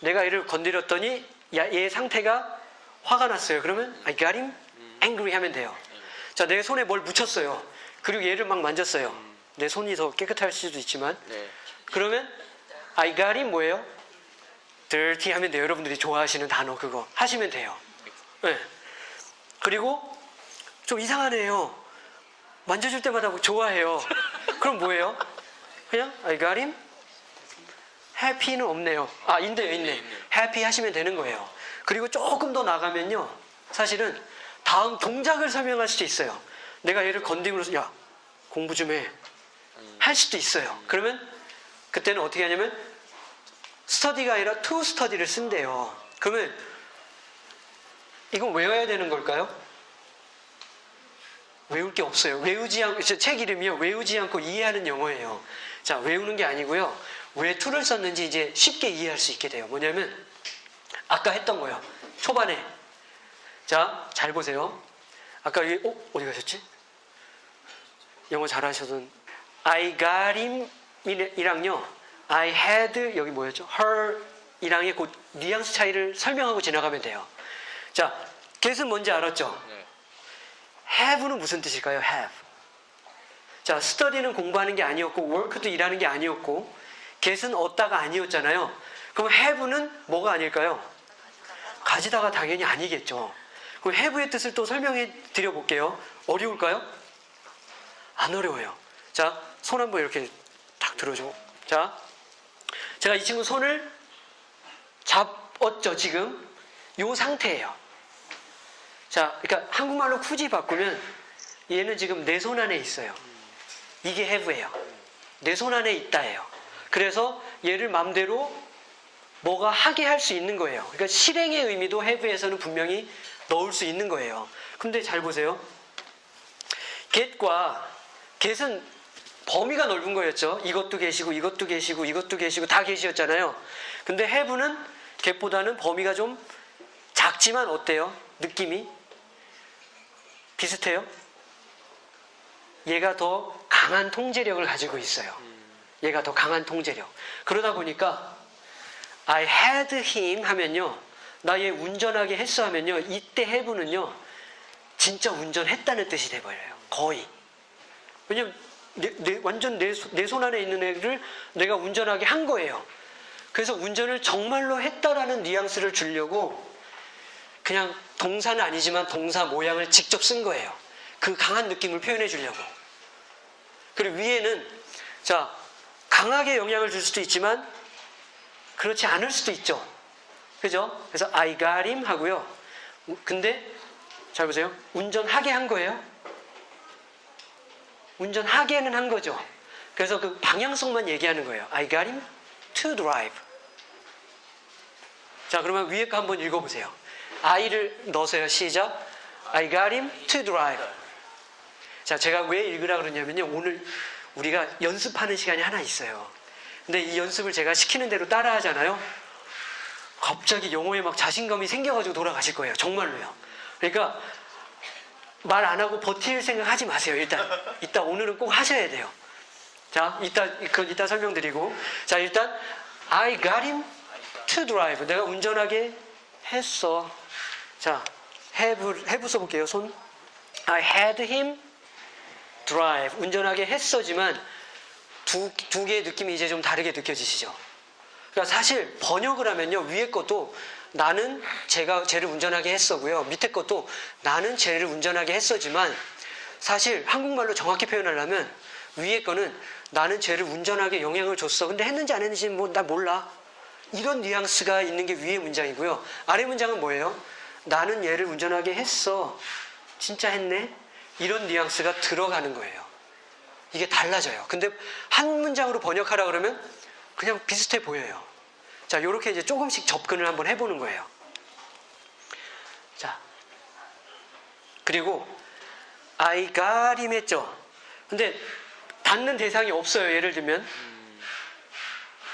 내가 얘를 건드렸더니 야, 얘 상태가 화가 났어요. 그러면 I got him angry 하면 돼요. 자, 내 손에 뭘 묻혔어요. 그리고 얘를 막 만졌어요. 내 손이 더 깨끗할 수도 있지만 네. 그러면 I got him 뭐예요? dirty 하면 돼요. 여러분들이 좋아하시는 단어 그거 하시면 돼요. 네. 그리고 좀 이상하네요. 만져줄 때마다 뭐 좋아해요. 그럼 뭐예요? 그냥 I got him? happy는 없네요. 아, 있네요, 있네. happy 하시면 되는 거예요. 그리고 조금 더 나가면요. 사실은 다음 동작을 설명할 수도 있어요. 내가 얘를 건드림으로써 야, 공부 좀 해. 할 수도 있어요. 그러면 그때는 어떻게 하냐면 스터디가 아니라 to study를 쓴대요. 그러면 이건 외워야 되는 걸까요? 외울 게 없어요. 외우지 않고 저책 이름이요. 외우지 않고 이해하는 영어예요. 자, 외우는 게 아니고요. 왜 to를 썼는지 이제 쉽게 이해할 수 있게 돼요. 뭐냐면 아까 했던 거요. 초반에 자, 잘 보세요. 아까 여기 어, 어디 가셨지? 영어 잘하셔던 I got him 이랑요. I had 여기 뭐였죠? her 이랑의 그 뉘앙스 차이를 설명하고 지나가면 돼요. 자, get은 뭔지 알았죠? 네. have는 무슨 뜻일까요? have. 자, study는 공부하는 게 아니었고 work도 일하는 게 아니었고 get은 얻다가 아니었잖아요. 그럼 have는 뭐가 아닐까요? 가지다가 당연히 아니겠죠. 그럼 have의 뜻을 또 설명해 드려 볼게요. 어려울까요? 안 어려워요. 자, 손 한번 이렇게 딱 들어줘. 자, 제가 이 친구 손을 잡았죠, 지금. 요 상태예요. 자, 그러니까 한국말로 굳이 바꾸면 얘는 지금 내 손 안에 있어요. 이게 have예요. 내 손 안에 있다예요. 그래서 얘를 맘대로 뭐가 하게 할 수 있는 거예요. 그러니까 실행의 의미도 have에서는 분명히 넣을 수 있는 거예요. 근데 잘 보세요. get과 get은 범위가 넓은 거였죠. 이것도 계시고 이것도 계시고 이것도 계시고 다 계시였잖아요. 근데 have는 get보다는 범위가 좀 작지만 어때요? 느낌이 비슷해요? 얘가 더 강한 통제력을 가지고 있어요. 얘가 더 강한 통제력. 그러다 보니까 I had him 하면요. 나 얘 운전하게 했어 하면요. 이때 have는요. 진짜 운전했다는 뜻이 돼버려요. 거의. 왜냐면 내, 내- 완전 내 손 안에 있는 애를 내가 운전하게 한 거예요. 그래서 운전을 정말로 했다라는 뉘앙스를 주려고 그냥 동사는 아니지만 동사 모양을 직접 쓴 거예요. 그 강한 느낌을 표현해 주려고. 그리고 위에는 자 강하게 영향을 줄 수도 있지만 그렇지 않을 수도 있죠. 그죠? 그래서 I got him 하고요. 우- 근데 잘 보세요. 운전하게 한 거예요. 운전하게는 한 거죠. 그래서 그 방향성만 얘기하는 거예요. I got him to drive. 자, 그러면 위에 거 한번 읽어보세요. I를 넣으세요. 시작. I got him to drive. 자, 제가 왜 읽으라 그러냐면요. 오늘 우리가 연습하는 시간이 하나 있어요. 근데 이 연습을 제가 시키는 대로 따라 하잖아요. 갑자기 영어에 막 자신감이 생겨가지고 돌아가실 거예요. 정말로요. 그러니까 말 안 하고 버틸 생각 하지 마세요. 일단. 이따 오늘은 꼭 하셔야 돼요. 자, 이따, 그건 이따 설명드리고. 자, 일단, I got him to drive. 내가 운전하게 했어. 자, have, 써볼게요. 손. I had him drive. 운전하게 했어지만 두, 두 개의 느낌이 이제 좀 다르게 느껴지시죠? 그러니까 사실 번역을 하면요. 위에 것도 나는 제가 쟤를 운전하게 했어고요. 밑에 것도 나는 쟤를 운전하게 했어지만 사실 한국말로 정확히 표현하려면 위에 거는 나는 쟤를 운전하게 영향을 줬어. 근데 했는지 안 했는지는 뭐나 몰라. 이런 뉘앙스가 있는 게 위에 문장이고요. 아래 문장은 뭐예요? 나는 얘를 운전하게 했어. 진짜 했네? 이런 뉘앙스가 들어가는 거예요. 이게 달라져요. 근데 한 문장으로 번역하라 그러면 그냥 비슷해 보여요. 자, 이렇게 이제 조금씩 접근을 한번 해보는 거예요. 자, 그리고 I got him 했죠. 근데 닿는 대상이 없어요. 예를 들면.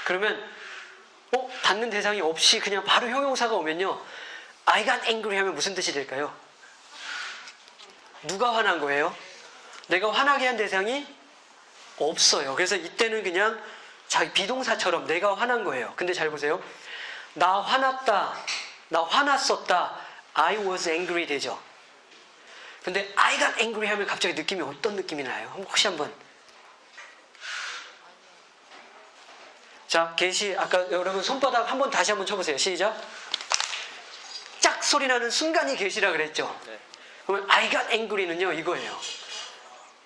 그러면 어? 닿는 대상이 없이 그냥 바로 형용사가 오면요. I got angry 하면 무슨 뜻이 될까요? 누가 화난 거예요? 내가 화나게 한 대상이 없어요. 그래서 이때는 그냥 자기 비동사처럼 내가 화난 거예요. 근데 잘 보세요. 나 화났다. 나 화났었다. I was angry 되죠. 근데 I got angry 하면 갑자기 느낌이 어떤 느낌이 나요? 혹시 한번. 자, 게시 아까 여러분 손바닥 한번 다시 한번 쳐보세요. 시작. 짝 소리 나는 순간이 게시라 그랬죠. 네. 그러면 I got angry는요 이거예요.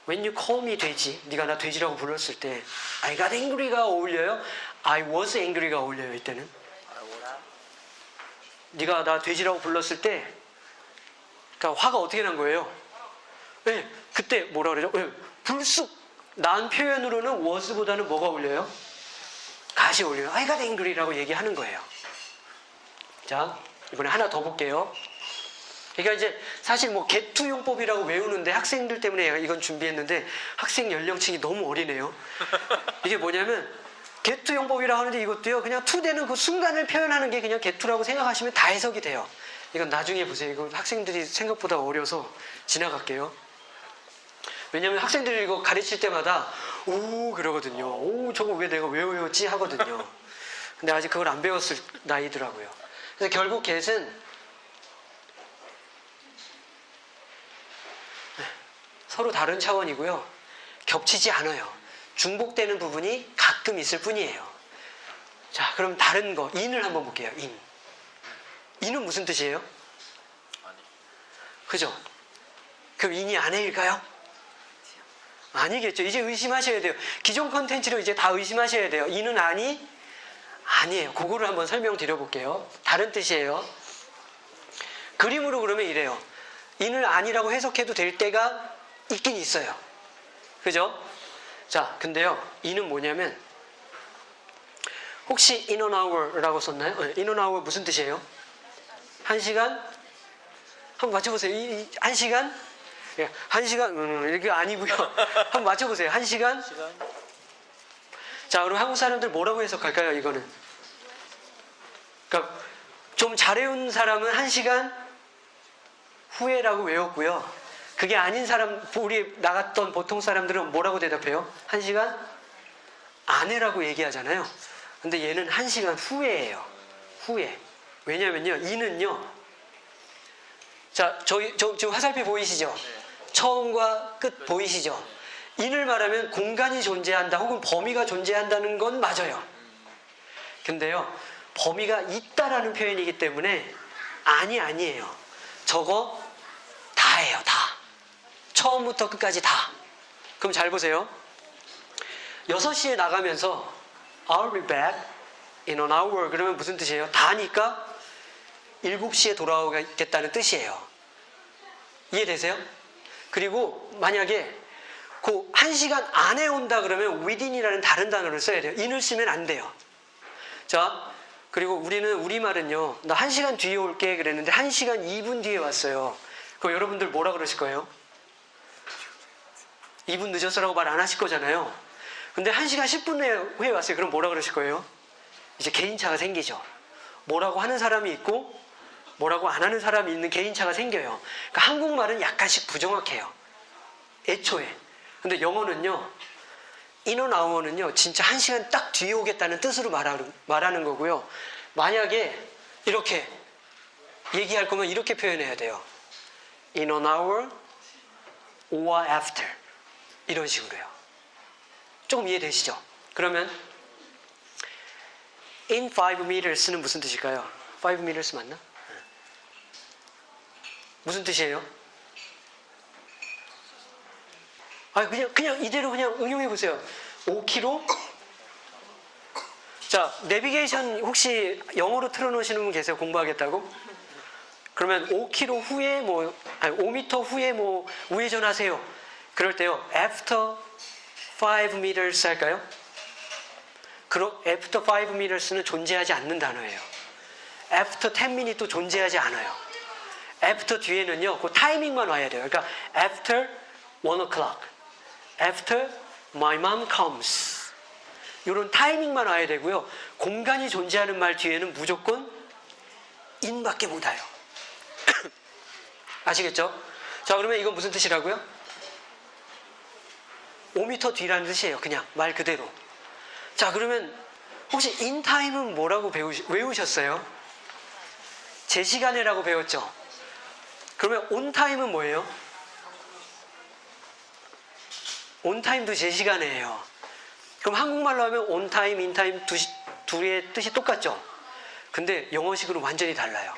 When you call me 돼지, 네가 나 돼지라고 불렀을 때 I got angry가 어울려요? I was angry가 어울려요 이때는? 네가 나 돼지라고 불렀을 때 그러니까 화가 어떻게 난 거예요? 네, 그때 뭐라 그러죠? 네, 불쑥 난 표현으로는 was보다는 뭐가 어울려요? 가시 어울려요. I got angry라고 얘기하는 거예요. 자, 이번에 하나 더 볼게요. 그러니까 이제 사실 뭐 개투 용법이라고 외우는데 학생들 때문에 이건 준비했는데 학생 연령층이 너무 어리네요. 이게 뭐냐면 개투 용법이라고 하는데 이것도요 그냥 투되는 그 순간을 표현하는 게 그냥 개투라고 생각하시면 다 해석이 돼요. 이건 나중에 보세요. 이거 학생들이 생각보다 어려서 지나갈게요. 왜냐면 학생들이 이거 가르칠 때마다 오 그러거든요. 오 저거 왜 내가 왜 외웠지 하거든요. 근데 아직 그걸 안 배웠을 나이더라고요. 그래서 결국 get은 서로 다른 차원이고요. 겹치지 않아요. 중복되는 부분이 가끔 있을 뿐이에요. 자, 그럼 다른 거, 인을 한번 볼게요. 인. 인은 무슨 뜻이에요? 아니. 그죠? 그럼 인이 아내일까요? 아니겠죠. 이제 의심하셔야 돼요. 기존 컨텐츠로 이제 다 의심하셔야 돼요. 인은 아니? 아니에요. 그거를 한번 설명드려 볼게요. 다른 뜻이에요. 그림으로 그러면 이래요. 인을 아니라고 해석해도 될 때가 있긴 있어요. 그죠? 자, 근데요. 인은 뭐냐면 혹시 in an hour라고 썼나요? 네, in an hour 무슨 뜻이에요? 한 시간? 한번 맞춰보세요. 이, 이, 한 시간? 예, 한 시간? 음, 이게 아니고요. 한번 맞춰보세요. 한 시간? 시간? 자, 그럼 한국 사람들 뭐라고 해석할까요? 이거는? 그러니까 좀 잘해온 사람은 한 시간 후에라고 외웠고요. 그게 아닌 사람, 우리 나갔던 보통 사람들은 뭐라고 대답해요? 한 시간 안에라고 얘기하잖아요. 근데 얘는 한 시간 후에예요. 후에. 왜냐면요, 이는요. 자, 저기 저, 지금 화살표 보이시죠? 처음과 끝 보이시죠? 인을 말하면 공간이 존재한다 혹은 범위가 존재한다는 건 맞아요. 근데요, 범위가 있다라는 표현이기 때문에 아니 아니에요. 저거 다예요, 다. 처음부터 끝까지 다. 그럼 잘 보세요. 6시에 나가면서 I'll be back in an hour 그러면 무슨 뜻이에요? 다니까 7시에 돌아오겠다는 뜻이에요. 이해되세요? 그리고 만약에 그 1시간 안에 온다 그러면 within이라는 다른 단어를 써야 돼요. in을 쓰면 안 돼요. 자, 그리고 우리는 우리말은요. 나 1시간 뒤에 올게 그랬는데 1시간 2분 뒤에 왔어요. 그럼 여러분들 뭐라 그러실 거예요? 2분 늦었어라고 말 안 하실 거잖아요. 근데 1시간 10분 후에 왔어요. 그럼 뭐라 그러실 거예요? 이제 개인차가 생기죠. 뭐라고 하는 사람이 있고 뭐라고 안 하는 사람이 있는 개인차가 생겨요. 그러니까 한국말은 약간씩 부정확해요. 애초에. 근데 영어는요. 인원 아워는요. 진짜 한 시간 딱 뒤에 오겠다는 뜻으로 말하는, 말하는 거고요. 만약에 이렇게 얘기할 거면 이렇게 표현해야 돼요. In an hour or after. 이런 식으로요. 조금 이해되시죠? 그러면 in 5 meters는 무슨 뜻일까요? 5 meters 맞나? 무슨 뜻이에요? 아 그냥 그냥 이대로 그냥 응용해 보세요. 5km? 자 내비게이션 혹시 영어로 틀어놓으시는 분 계세요? 공부하겠다고? 그러면 5km 후에 뭐 아니 5m 후에 뭐 우회전하세요. 그럴 때요. After 5 meters 할까요? 그럼 after 5 meters는 존재하지 않는 단어예요. after 10 minutes도 존재하지 않아요. after 뒤에는요, 그 타이밍만 와야 돼요. 그러니까 after 1 o'clock, after my mom comes. 이런 타이밍만 와야 되고요. 공간이 존재하는 말 뒤에는 무조건 in밖에 못 와요. 아시겠죠? 자, 그러면 이건 무슨 뜻이라고요? 5m 뒤라는 뜻이에요. 그냥 말 그대로. 자, 그러면 혹시 인타임은 뭐라고 배우시, 외우셨어요? 제 시간에라고 배웠죠? 그러면 온타임은 뭐예요? 온타임도 제 시간이에요. 그럼 한국말로 하면 온타임, 인타임 두, 시- 둘의 뜻이 똑같죠? 근데 영어식으로 완전히 달라요.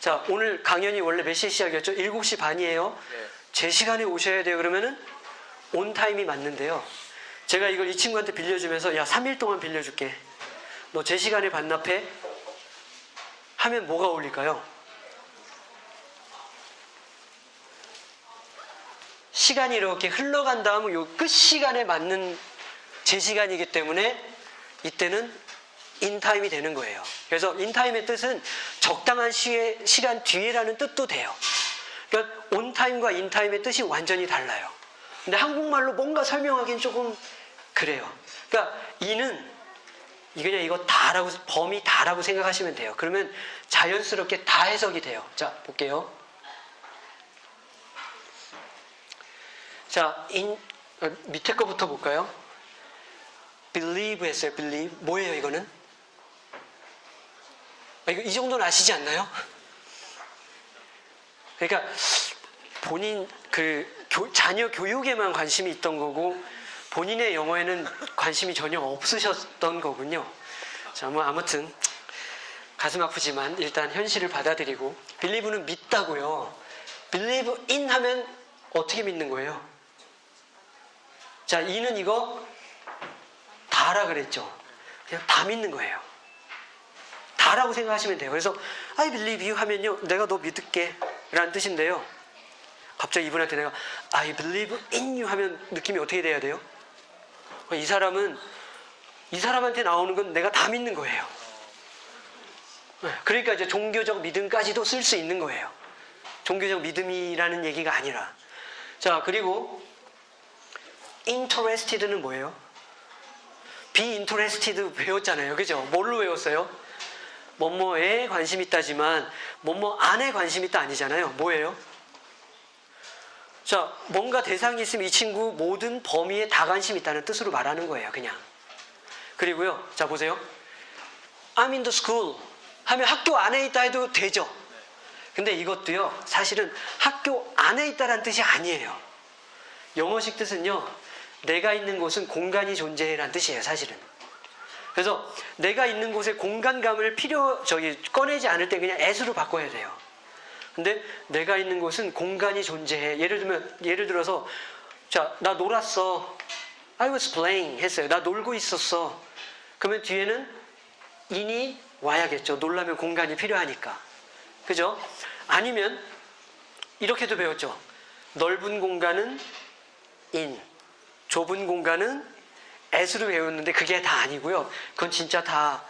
자, 오늘 강연이 원래 몇 시에 시작이었죠? 7시 반이에요. 네. 제 시간에 오셔야 돼요. 그러면은 온타임이 맞는데요. 제가 이걸 이 친구한테 빌려주면서 야 3일 동안 빌려줄게. 너 제 시간에 반납해? 하면 뭐가 어울릴까요? 시간이 이렇게 흘러간 다음 요 끝 시간에 맞는 제 시간이기 때문에 이때는 인타임이 되는 거예요. 그래서 인타임의 뜻은 적당한 시에, 시간 뒤에라는 뜻도 돼요. 그러니까 온타임과 인타임의 뜻이 완전히 달라요. 근데 한국말로 뭔가 설명하기는 조금 그래요. 그러니까 이는 이 그냥 이거 다라고 범위 다라고 생각하시면 돼요. 그러면 자연스럽게 다 해석이 돼요. 자 볼게요. 자, 인, 어, 밑에 거부터 볼까요? believe 했어요. believe 뭐예요 이거는? 아, 이거 이 정도는 아시지 않나요? 그러니까 본인 그 교- 자녀 교육에만 관심이 있던 거고 본인의 영어에는 관심이 전혀 없으셨던 거군요. 자, 뭐 아무튼 가슴 아프지만 일단 현실을 받아들이고 believe는 믿다고요. believe in 하면 어떻게 믿는 거예요? 자, 이는 이거 다라 그랬죠. 그냥 다 믿는 거예요. 다라고 생각하시면 돼요. 그래서 I believe you 하면요. 내가 너 믿을게 라는 뜻인데요. 갑자기 이분한테 내가 I believe in you 하면 느낌이 어떻게 돼야 돼요? 이 사람은 이 사람한테 나오는 건 내가 다 믿는 거예요. 네, 그러니까 이제 종교적 믿음까지도 쓸 수 있는 거예요. 종교적 믿음이라는 얘기가 아니라. 자, 그리고 interested는 뭐예요? be interested 배웠잖아요. 그죠? 뭘로 외웠어요? 뭐뭐에 관심 있다지만 뭐뭐 안에 관심 있다 아니잖아요. 뭐예요? 자, 뭔가 대상이 있으면 이 친구 모든 범위에 다 관심 있다는 뜻으로 말하는 거예요. 그냥. 그리고요. 자, 보세요. I'm in the school 하면 학교 안에 있다 해도 되죠. 근데 이것도요, 사실은 학교 안에 있다란 뜻이 아니에요. 영어식 뜻은요, 내가 있는 곳은 공간이 존재해란 뜻이에요, 사실은. 그래서 내가 있는 곳에 공간감을 필요, 저기, 꺼내지 않을 때 그냥 as로 바꿔야 돼요. 근데 내가 있는 곳은 공간이 존재해. 예를 들면, 예를 들어서, 자, 나 놀았어. I was playing 했어요. 나 놀고 있었어. 그러면 뒤에는 인이 와야겠죠. 놀라면 공간이 필요하니까. 그죠? 아니면 이렇게도 배웠죠. 넓은 공간은 in, 좁은 공간은 as로 배웠는데 그게 다 아니고요. 그건 진짜 다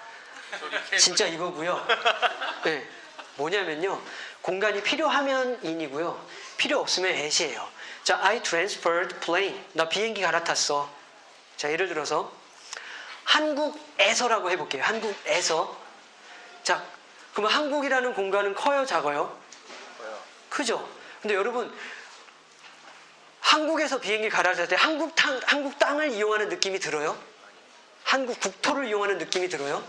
진짜 이거고요. 네. 뭐냐면요. 공간이 필요하면 in이고요. 필요 없으면 as이에요. 자, I transferred plane. 나 비행기 갈아탔어. 자, 예를 들어서 한국에서라고 해볼게요. 한국에서. 자, 그러면 한국이라는 공간은 커요, 작아요? 뭐요? 크죠? 근데 여러분, 한국에서 비행기 갈아탈 때 한국, 땅, 한국 땅을 이용하는 느낌이 들어요? 한국 국토를 이용하는 느낌이 들어요?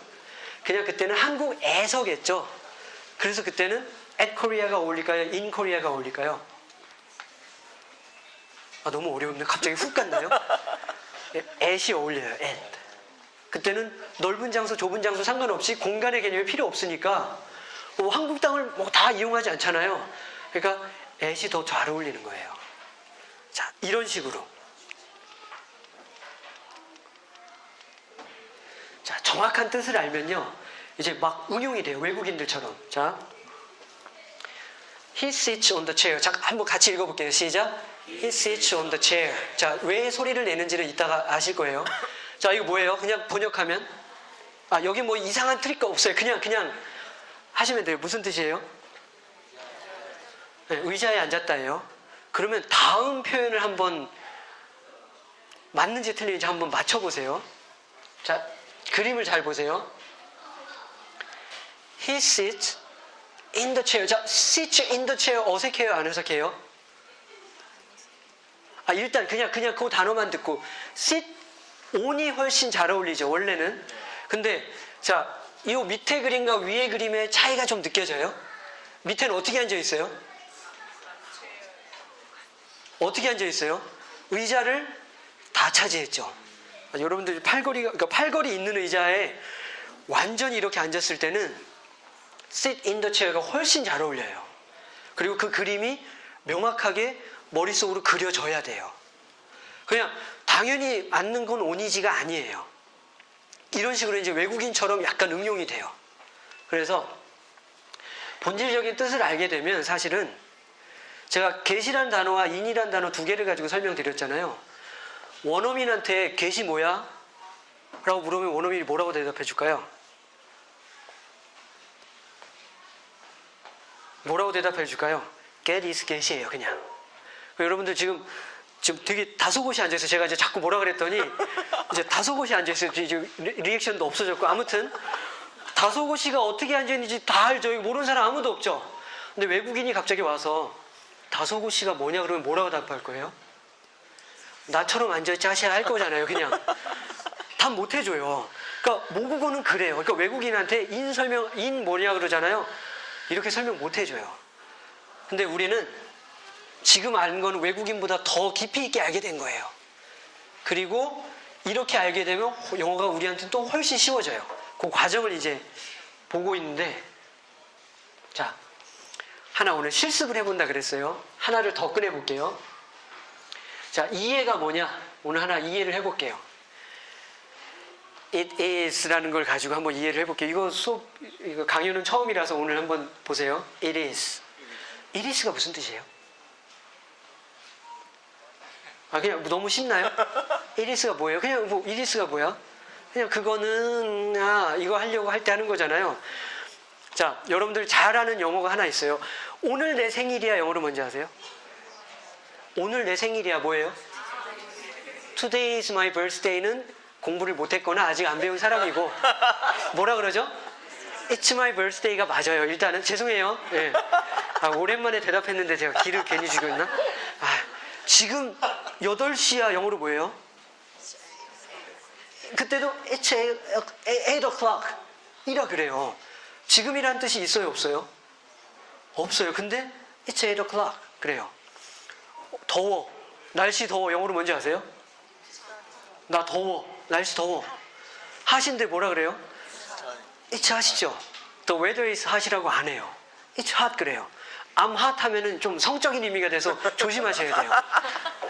그냥 그때는 한국에서겠죠? 그래서 그때는 at Korea가 어울릴까요? in Korea가 어울릴까요? 아, 너무 어려운데 갑자기 훅 갔나요? 예, at이 어울려요, at. 그때는 넓은 장소, 좁은 장소 상관없이 공간의 개념이 필요 없으니까 뭐 한국 땅을 뭐 다 이용하지 않잖아요. 그러니까 at이 더 잘 어울리는 거예요. 자, 이런 식으로. 자, 정확한 뜻을 알면요. 이제 막 응용이 돼요. 외국인들처럼. 자. He sits on the chair. 자, 한번 같이 읽어볼게요. 시작. He sits on the chair. 자, 왜 소리를 내는지는 이따가 아실 거예요. 자, 이거 뭐예요? 그냥 번역하면. 아, 여기 뭐 이상한 트릭가 없어요. 그냥, 그냥 하시면 돼요. 무슨 뜻이에요? 네, 의자에 앉았다예요. 그러면 다음 표현을 한번 맞는지 틀리는지 한번 맞춰보세요. 자, 그림을 잘 보세요. He sits in the chair. 자, sits in the chair 어색해요? 안 어색해요? 아, 일단 그냥, 그냥 그 단어만 듣고 sit on이 훨씬 잘 어울리죠, 원래는. 근데, 자, 이 밑에 그림과 위에 그림의 차이가 좀 느껴져요? 밑에는 어떻게 앉아 있어요? 어떻게 앉아 있어요? 의자를 다 차지했죠. 아, 여러분들 팔걸이가 그러니까 팔걸이 있는 의자에 완전히 이렇게 앉았을 때는 sit in the chair가 훨씬 잘 어울려요. 그리고 그 그림이 명확하게 머릿속으로 그려져야 돼요. 그냥 당연히 앉는 건 온이지가 아니에요. 이런 식으로 이제 외국인처럼 약간 응용이 돼요. 그래서 본질적인 뜻을 알게 되면 사실은 제가 get이라는 단어와 in이라는 단어 두 개를 가지고 설명드렸잖아요. 원어민한테 get이 뭐야? 라고 물으면 원어민이 뭐라고 대답해 줄까요? 뭐라고 대답해 줄까요? get is get이에요, 그냥. 여러분들 지금 지금 되게 다소곳이 앉아서 제가 이제 자꾸 뭐라 그랬더니 이제 다소곳이 앉아서 이제 리- 리액션도 없어졌고 아무튼 다소곳이가 어떻게 앉아있는지 다 알죠. 모르는 사람 아무도 없죠. 근데 외국인이 갑자기 와서 다소곳이가 뭐냐 그러면 뭐라고 답할 거예요? 나처럼 앉아있지 하셔야 할 거잖아요. 그냥 답 못 해줘요. 그러니까 모국어는 그래요. 그러니까 외국인한테 인 설명 인 뭐냐 그러잖아요. 이렇게 설명 못 해줘요. 근데 우리는 지금 아는 건 외국인보다 더 깊이 있게 알게 된 거예요. 그리고 이렇게 알게 되면 영어가 우리한테 또 훨씬 쉬워져요. 그 과정을 이제 보고 있는데, 자, 하나 오늘 실습을 해본다 그랬어요. 하나를 더 꺼내볼게요. 자, 이해가 뭐냐? 오늘 하나 이해를 해볼게요. It is라는 걸 가지고 한번 이해를 해볼게요. 이거 수업, 이거 강의는 처음이라서 오늘 한번 보세요. It is. It is가 무슨 뜻이에요? 아 그냥 너무 쉽나요? 이리스가 뭐예요? 그냥 뭐 이리스가 뭐야? 그냥 그거는 아 이거 하려고 할 때 하는 거잖아요. 자 여러분들 잘 아는 영어가 하나 있어요. 오늘 내 생일이야 영어로 뭔지 아세요? 오늘 내 생일이야 뭐예요? Today is my birthday는 공부를 못했거나 아직 안 배운 사람이고 뭐라 그러죠? It's my birthday가 맞아요. 일단은 죄송해요. 예. 아, 오랜만에 대답했는데 제가 기를 괜히 죽였나? 아, 지금 8시야 영어로 뭐예요? 그때도 It's 8 o'clock 이라 그래요. 지금이란 뜻이 있어요, 없어요? 없어요. 근데 it's 8 o'clock. 그래요. 더워. 날씨 더워. 영어로 뭔지 아세요? 나 더워. 날씨 더워. 하신데 뭐라 그래요? It's hot이죠. The weather is hot이라고 안 해요. It's hot 그래요. Hot 하면은 좀 성적인 의미가 돼서 조심하셔야 돼요.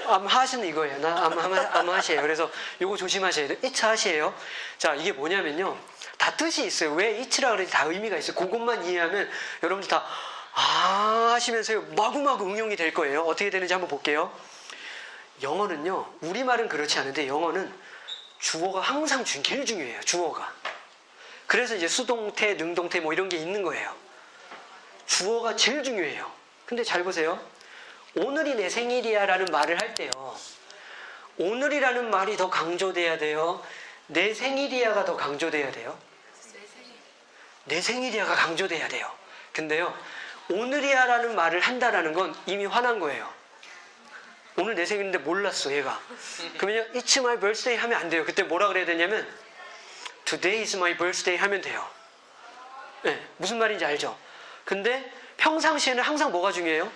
Hot은 이거예요. 나 I'm hot이에요. 그래서 이거 조심하셔야 돼요. It's hot이에요. 자, 이게 뭐냐면요. 다 뜻이 있어요. 왜 it라 그러지? 다 의미가 있어요. 그것만 이해하면 여러분들 다 아, 하시면서 마구마구 응용이 될 거예요. 어떻게 되는지 한번 볼게요. 영어는요. 우리말은 그렇지 않은데 영어는 주어가 항상 중, 제일 중요해요. 주어가. 그래서 이제 수동태, 능동태 뭐 이런 게 있는 거예요. 주어가 제일 중요해요. 근데 잘 보세요. 오늘이 내 생일이야 라는 말을 할 때요. 오늘이라는 말이 더 강조돼야 돼요. 내 생일이야가 더 강조돼야 돼요. 내 생일이야가 강조돼야 돼요. 근데요. 오늘이야라는 말을 한다라는 건 이미 화난 거예요. 오늘 내 생일인데 몰랐어 얘가. 그러면요. It's my birthday 하면 안 돼요. 그때 뭐라 그래야 되냐면 Today is my birthday 하면 돼요. 네, 무슨 말인지 알죠? 근데 평상시에는 항상 뭐가 중요해요?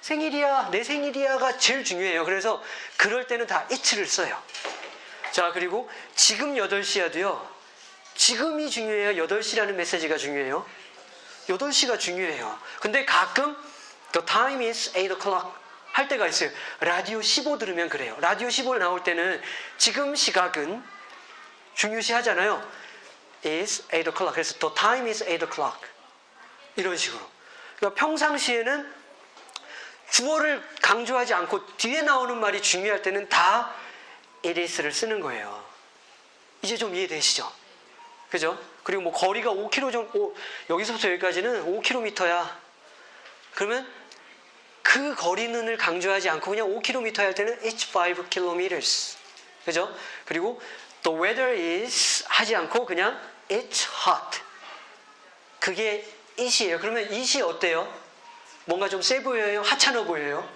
생일이야, 내 생일이야가 제일 중요해요. 그래서 그럴 때는 다 it를 써요. 자, 그리고 지금 8시야도요. 지금이 중요해요. 8시라는 메시지가 중요해요. 8시가 중요해요. 근데 가끔 the time is 8 o'clock 할 때가 있어요. 라디오 15 들으면 그래요. 라디오 15 나올 때는 지금 시각은 중요시 하잖아요. is 8 o'clock. 그래서 the time is 8 o'clock. 이런 식으로. 그러니까 평상시에는 주어를 강조하지 않고 뒤에 나오는 말이 중요할 때는 다 it is를 쓰는 거예요. 이제 좀 이해되시죠? 그죠? 그리고 뭐 거리가 5km 정도, 여기서부터 여기까지는 5km야. 그러면 그 거리는을 강조하지 않고 그냥 5km 할 때는 it's 5 kilometers. 그죠? 그리고 the weather is 하지 않고 그냥 it's hot. 그게 it이에요. 그러면 it이 어때요? 뭔가 좀 세 보여요? 하찮아 보여요?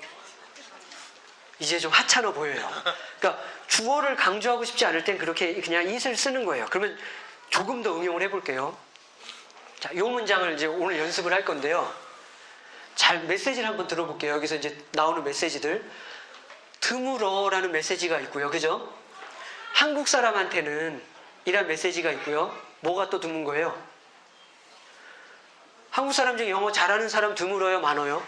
이제 좀 하찮아 보여요. 그러니까 주어를 강조하고 싶지 않을 땐 그렇게 그냥 it을 쓰는 거예요. 그러면 조금 더 응용을 해볼게요. 자, 이 문장을 이제 오늘 연습을 할 건데요. 잘 메시지를 한번 들어볼게요. 여기서 이제 나오는 메시지들. 드물어라는 메시지가 있고요. 그죠? 한국 사람한테는 이런 메시지가 있고요. 뭐가 또 드문 거예요? 한국 사람 중에 영어 잘하는 사람 드물어요? 많아요?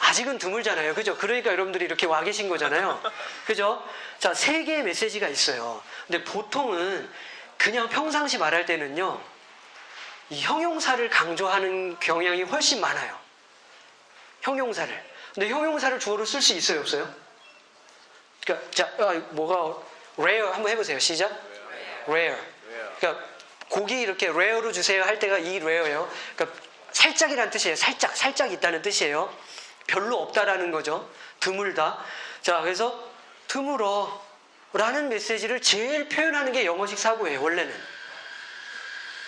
아직은 드물잖아요. 그죠? 그러니까 여러분들이 이렇게 와 계신 거잖아요. 그죠? 자, 세 개의 메시지가 있어요. 근데 보통은 그냥 평상시 말할 때는요, 이 형용사를 강조하는 경향이 훨씬 많아요. 형용사를. 근데 형용사를 주어로 쓸 수 있어요, 없어요? 그러니까, 자, 아, 뭐가, rare 한번 해보세요. 시작. rare. 그러니까, 고기 이렇게 rare로 주세요 할 때가 이 rare예요. 그러니까, 살짝이라는 뜻이에요. 살짝, 살짝 있다는 뜻이에요. 별로 없다라는 거죠. 드물다. 자, 그래서 드물어 라는 메시지를 제일 표현하는 게 영어식 사고예요, 원래는.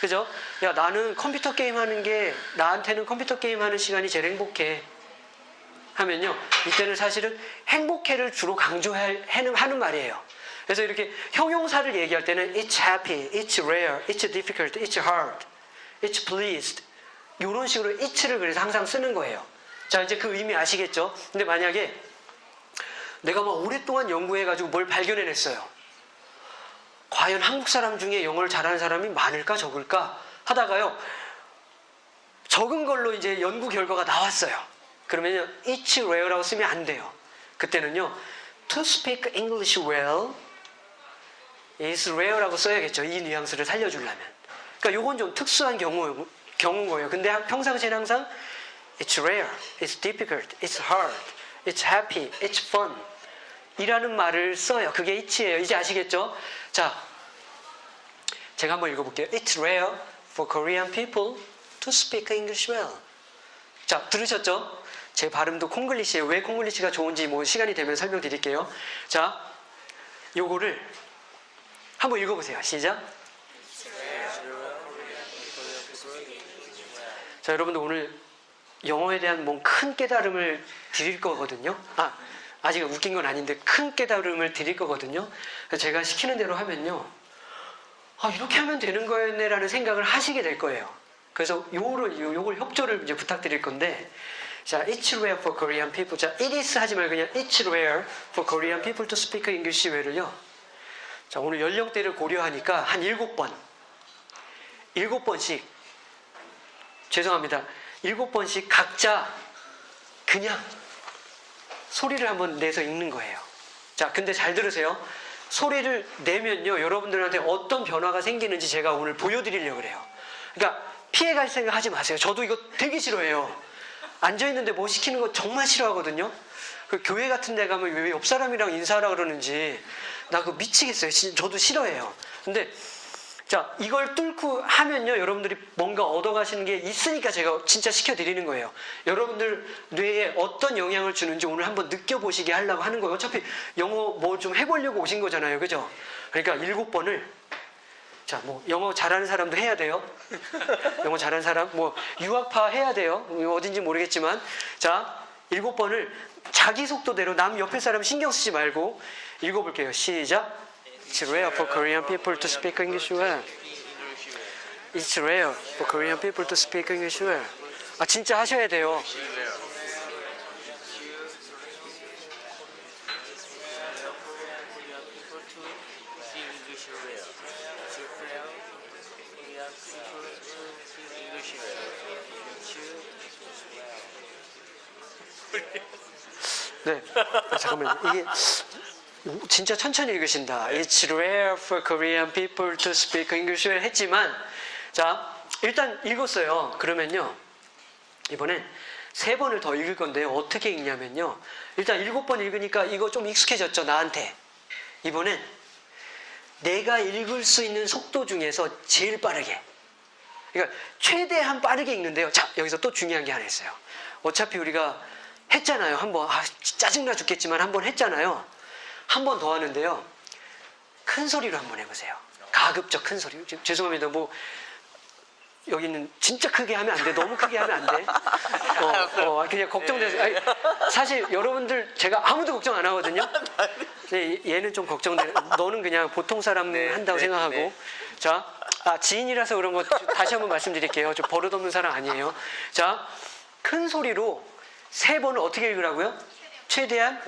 그죠? 야, 나는 컴퓨터 게임 하는 게, 나한테는 컴퓨터 게임 하는 시간이 제일 행복해. 하면요, 이때는 사실은 행복해를 주로 강조하는 하는 말이에요. 그래서 이렇게 형용사를 얘기할 때는 it's happy, it's rare, it's difficult, it's hard, it's pleased. 이런 식으로 it를 그래서 항상 쓰는 거예요. 자, 이제 그 의미 아시겠죠? 근데 만약에 내가 막 오랫동안 연구해가지고 뭘 발견해냈어요. 과연 한국 사람 중에 영어를 잘하는 사람이 많을까 적을까 하다가요. 적은 걸로 이제 연구 결과가 나왔어요. 그러면요, it's rare라고 쓰면 안 돼요. 그때는요, to speak English well is rare라고 써야겠죠. 이 뉘앙스를 살려주려면. 그러니까 요건 좀 특수한 경우, 경우인 거예요. 근데 평상시에는 항상 it's rare, it's difficult, it's hard, it's happy, it's fun 이라는 말을 써요. 그게 it이에요. 이제 아시겠죠? 자, 제가 한번 읽어볼게요. It's rare for Korean people to speak English well. 자, 들으셨죠? 제 발음도 콩글리시예요. 왜 콩글리시가 좋은지 뭐 시간이 되면 설명드릴게요. 자, 요거를 한번 읽어보세요. 시작. 자, 여러분들 오늘 영어에 대한 뭔 큰 깨달음을 드릴 거거든요. 아, 아직 웃긴 건 아닌데 큰 깨달음을 드릴 거거든요. 제가 시키는 대로 하면요. 아, 이렇게 하면 되는 거였네라는 생각을 하시게 될 거예요. 그래서 요를 요- 요걸 협조를 이제 부탁드릴 건데 자, it's rare for Korean people. 자, it is 하지 말고 그냥 it's rare for Korean people to speak English 왜를요. 자, 오늘 연령대를 고려하니까 한 일곱 번, 일곱 번씩 죄송합니다. 일곱 번씩 각자 그냥 소리를 한번 내서 읽는 거예요. 자, 근데 잘 들으세요. 소리를 내면요, 여러분들한테 어떤 변화가 생기는지 제가 오늘 보여드리려고 그래요. 그러니까 피해갈 생각 하지 마세요. 저도 이거 되게 싫어해요. 앉아있는데 뭐 시키는 거 정말 싫어하거든요. 그 교회 같은 데 가면 왜 옆 사람이랑 인사하라 그러는지 나 그거 미치겠어요. 진- 저도 싫어해요. 근데 자, 이걸 뚫고 하면요, 여러분들이 뭔가 얻어가시는 게 있으니까 제가 진짜 시켜드리는 거예요. 여러분들 뇌에 어떤 영향을 주는지 오늘 한번 느껴보시게 하려고 하는 거예요. 어차피 영어 뭐 좀 해보려고 오신 거잖아요. 그죠? 그러니까 일곱 번을, 자, 뭐, 영어 잘하는 사람도 해야 돼요. 영어 잘하는 사람, 뭐, 유학파 해야 돼요. 뭐 어딘지 모르겠지만. 자, 일곱 번을 자기 속도대로 남 옆에 사람 신경 쓰지 말고 읽어볼게요. 시작. It's rare for Korean people to speak English well. It's rare for Korean people to speak English well. 아 진짜 하셔야 돼요. people to speak English well. It's rare Korean people to speak English well. It's 네. 아, 잠깐만요. 이게 진짜 천천히 읽으신다. It's rare for Korean people to speak English 했지만 자 일단 읽었어요. 그러면요 이번엔 세 번을 더 읽을 건데요. 어떻게 읽냐면요. 일단 일곱 번 읽으니까 이거 좀 익숙해졌죠 나한테. 이번엔 내가 읽을 수 있는 속도 중에서 제일 빠르게. 그러니까 최대한 빠르게 읽는데요. 자, 여기서 또 중요한 게 하나 있어요. 어차피 우리가 했잖아요. 한번 아, 짜증나 죽겠지만 한번 했잖아요. 한 번 더 하는데요. 큰 소리로 한번 해보세요. 가급적 큰 소리. 지- 죄송합니다. 뭐 여기는 진짜 크게 하면 안 돼. 너무 크게 하면 안 돼. 어, 어, 그냥 걱정돼서. 아니, 사실 여러분들 제가 아무도 걱정 안 하거든요. 근데 얘는 좀 걱정돼. 너는 그냥 보통 사람 네, 한다고 네, 생각하고. 네. 자, 아, 지인이라서 그런 거 다시 한번 말씀드릴게요. 저 버릇없는 사람 아니에요. 자, 큰 소리로 세 번을 어떻게 읽으라고요? 최대한.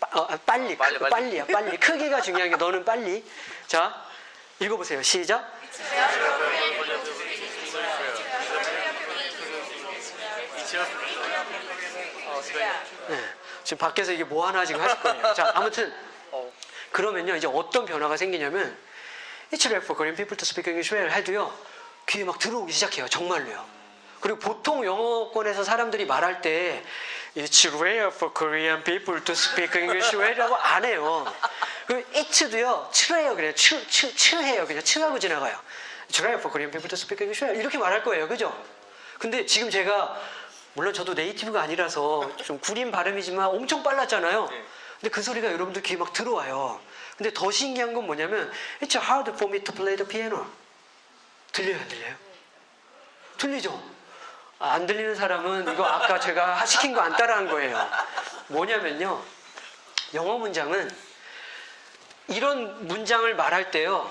빠- 어, 아, 빨리, 빨리, 크- 빨리. 빨리야, 빨리. 크기가 중요한 게 너는 빨리. 자, 읽어보세요. 시작. 네. 지금 밖에서 이게 뭐 하나 지금 하실 거예요. 자, 아무튼 어. 그러면요 이제 어떤 변화가 생기냐면 It's rare for Korean people to speak English well 해도요 귀에 막 들어오기 시작해요. 정말로요. 그리고 보통 영어권에서 사람들이 말할 때 It's rare for Korean people to speak English well이라고 안 해요. 그리고 it도요 츠래요 그냥 츠, 츠, 츠해요 그냥 츠하고 지나가요. It's rare for Korean people to speak English well 이렇게 말할 거예요. 그죠? 근데 지금 제가 물론 저도 네이티브가 아니라서 좀 구린 발음이지만 엄청 빨랐잖아요. 네. 근데 그 소리가 여러분들 귀에 막 들어와요. 근데 더 신기한 건 뭐냐면 It's hard for me to play the piano. 들려요, 안 들려요? 들리죠? 아, 안 들리는 사람은 이거 아까 제가 시킨 거 안 따라한 거예요. 뭐냐면요. 영어 문장은 이런 문장을 말할 때요.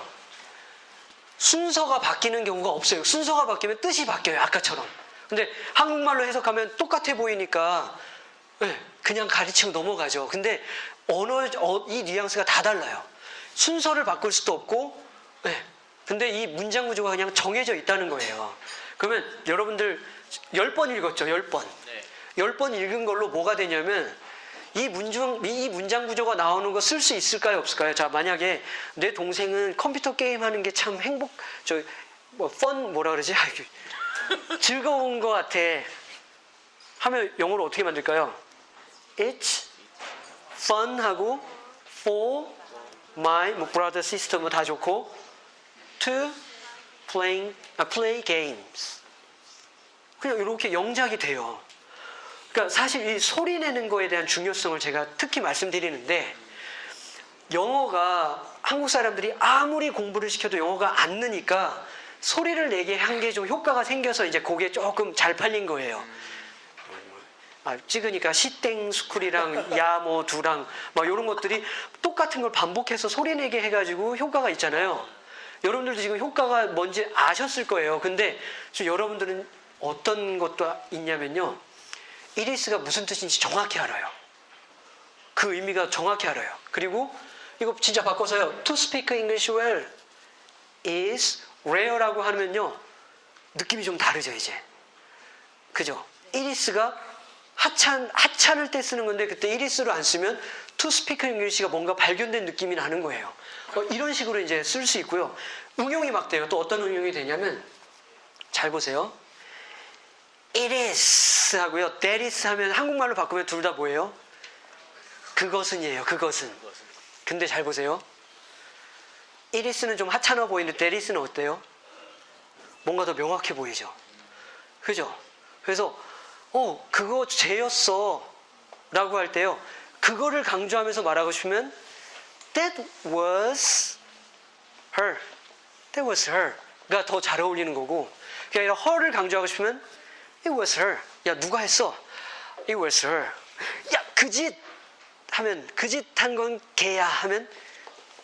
순서가 바뀌는 경우가 없어요. 순서가 바뀌면 뜻이 바뀌어요. 아까처럼. 근데 한국말로 해석하면 똑같아 보이니까 네, 그냥 가르치고 넘어가죠. 근데 언어 어, 이 뉘앙스가 다 달라요. 순서를 바꿀 수도 없고, 네, 근데 이 문장 구조가 그냥 정해져 있다는 거예요. 그러면 여러분들 열 번 읽었죠, 열 번. 네. 열번 읽은 걸로 뭐가 되냐면 이 문장 이 문장 구조가 나오는 거 쓸 수 있을까요, 없을까요? 자, 만약에 내 동생은 컴퓨터 게임 하는 게 참 행복, 저뭐펀 뭐라 그러지? 아이고, 즐거운 것 같아. 하면 영어로 어떻게 만들까요? It's fun 하고 for my 뭐 brother, sister 뭐 다 좋고 to playing 아, play games. 그냥 이렇게 영작이 돼요. 그러니까 사실 이 소리 내는 거에 대한 중요성을 제가 특히 말씀드리는데 영어가 한국 사람들이 아무리 공부를 시켜도 영어가 안 느니까 소리를 내게 한 게 좀 효과가 생겨서 이제 그게 조금 잘 팔린 거예요. 아, 찍으니까 시땡 스쿨이랑 야모 두랑 막 이런 것들이 똑같은 걸 반복해서 소리 내게 해가지고 효과가 있잖아요. 여러분들도 지금 효과가 뭔지 아셨을 거예요. 근데 지금 여러분들은 어떤 것도 있냐면요. 이리스가 무슨 뜻인지 정확히 알아요. 그 의미가 정확히 알아요. 그리고 이거 진짜 바꿔서요. To speak English well is rare라고 하면요. 느낌이 좀 다르죠, 이제. 그죠? 이리스가 하찮, 하찮을 때 쓰는 건데 그때 이리스로 안 쓰면 to speak English가 뭔가 발견된 느낌이 나는 거예요. 어, 이런 식으로 이제 쓸 수 있고요. 응용이 막 돼요. 또 어떤 응용이 되냐면 잘 보세요. It is 하고요. That is 하면 한국말로 바꾸면 둘 다 뭐예요? 그것은이에요. 그것은. 근데 잘 보세요. It is는 좀 하찮아 보이는데 That is는 어때요? 뭔가 더 명확해 보이죠. 그죠? 그래서 어 그거 쟤였어 라고 할 때요. 그거를 강조하면서 말하고 싶으면 That was her. That was her가 더 잘 어울리는 거고 그게 아니라 her를 강조하고 싶으면 It was her. 야 누가 했어? It was her. 야 그 짓 하면 그 짓 한 건 걔야 하면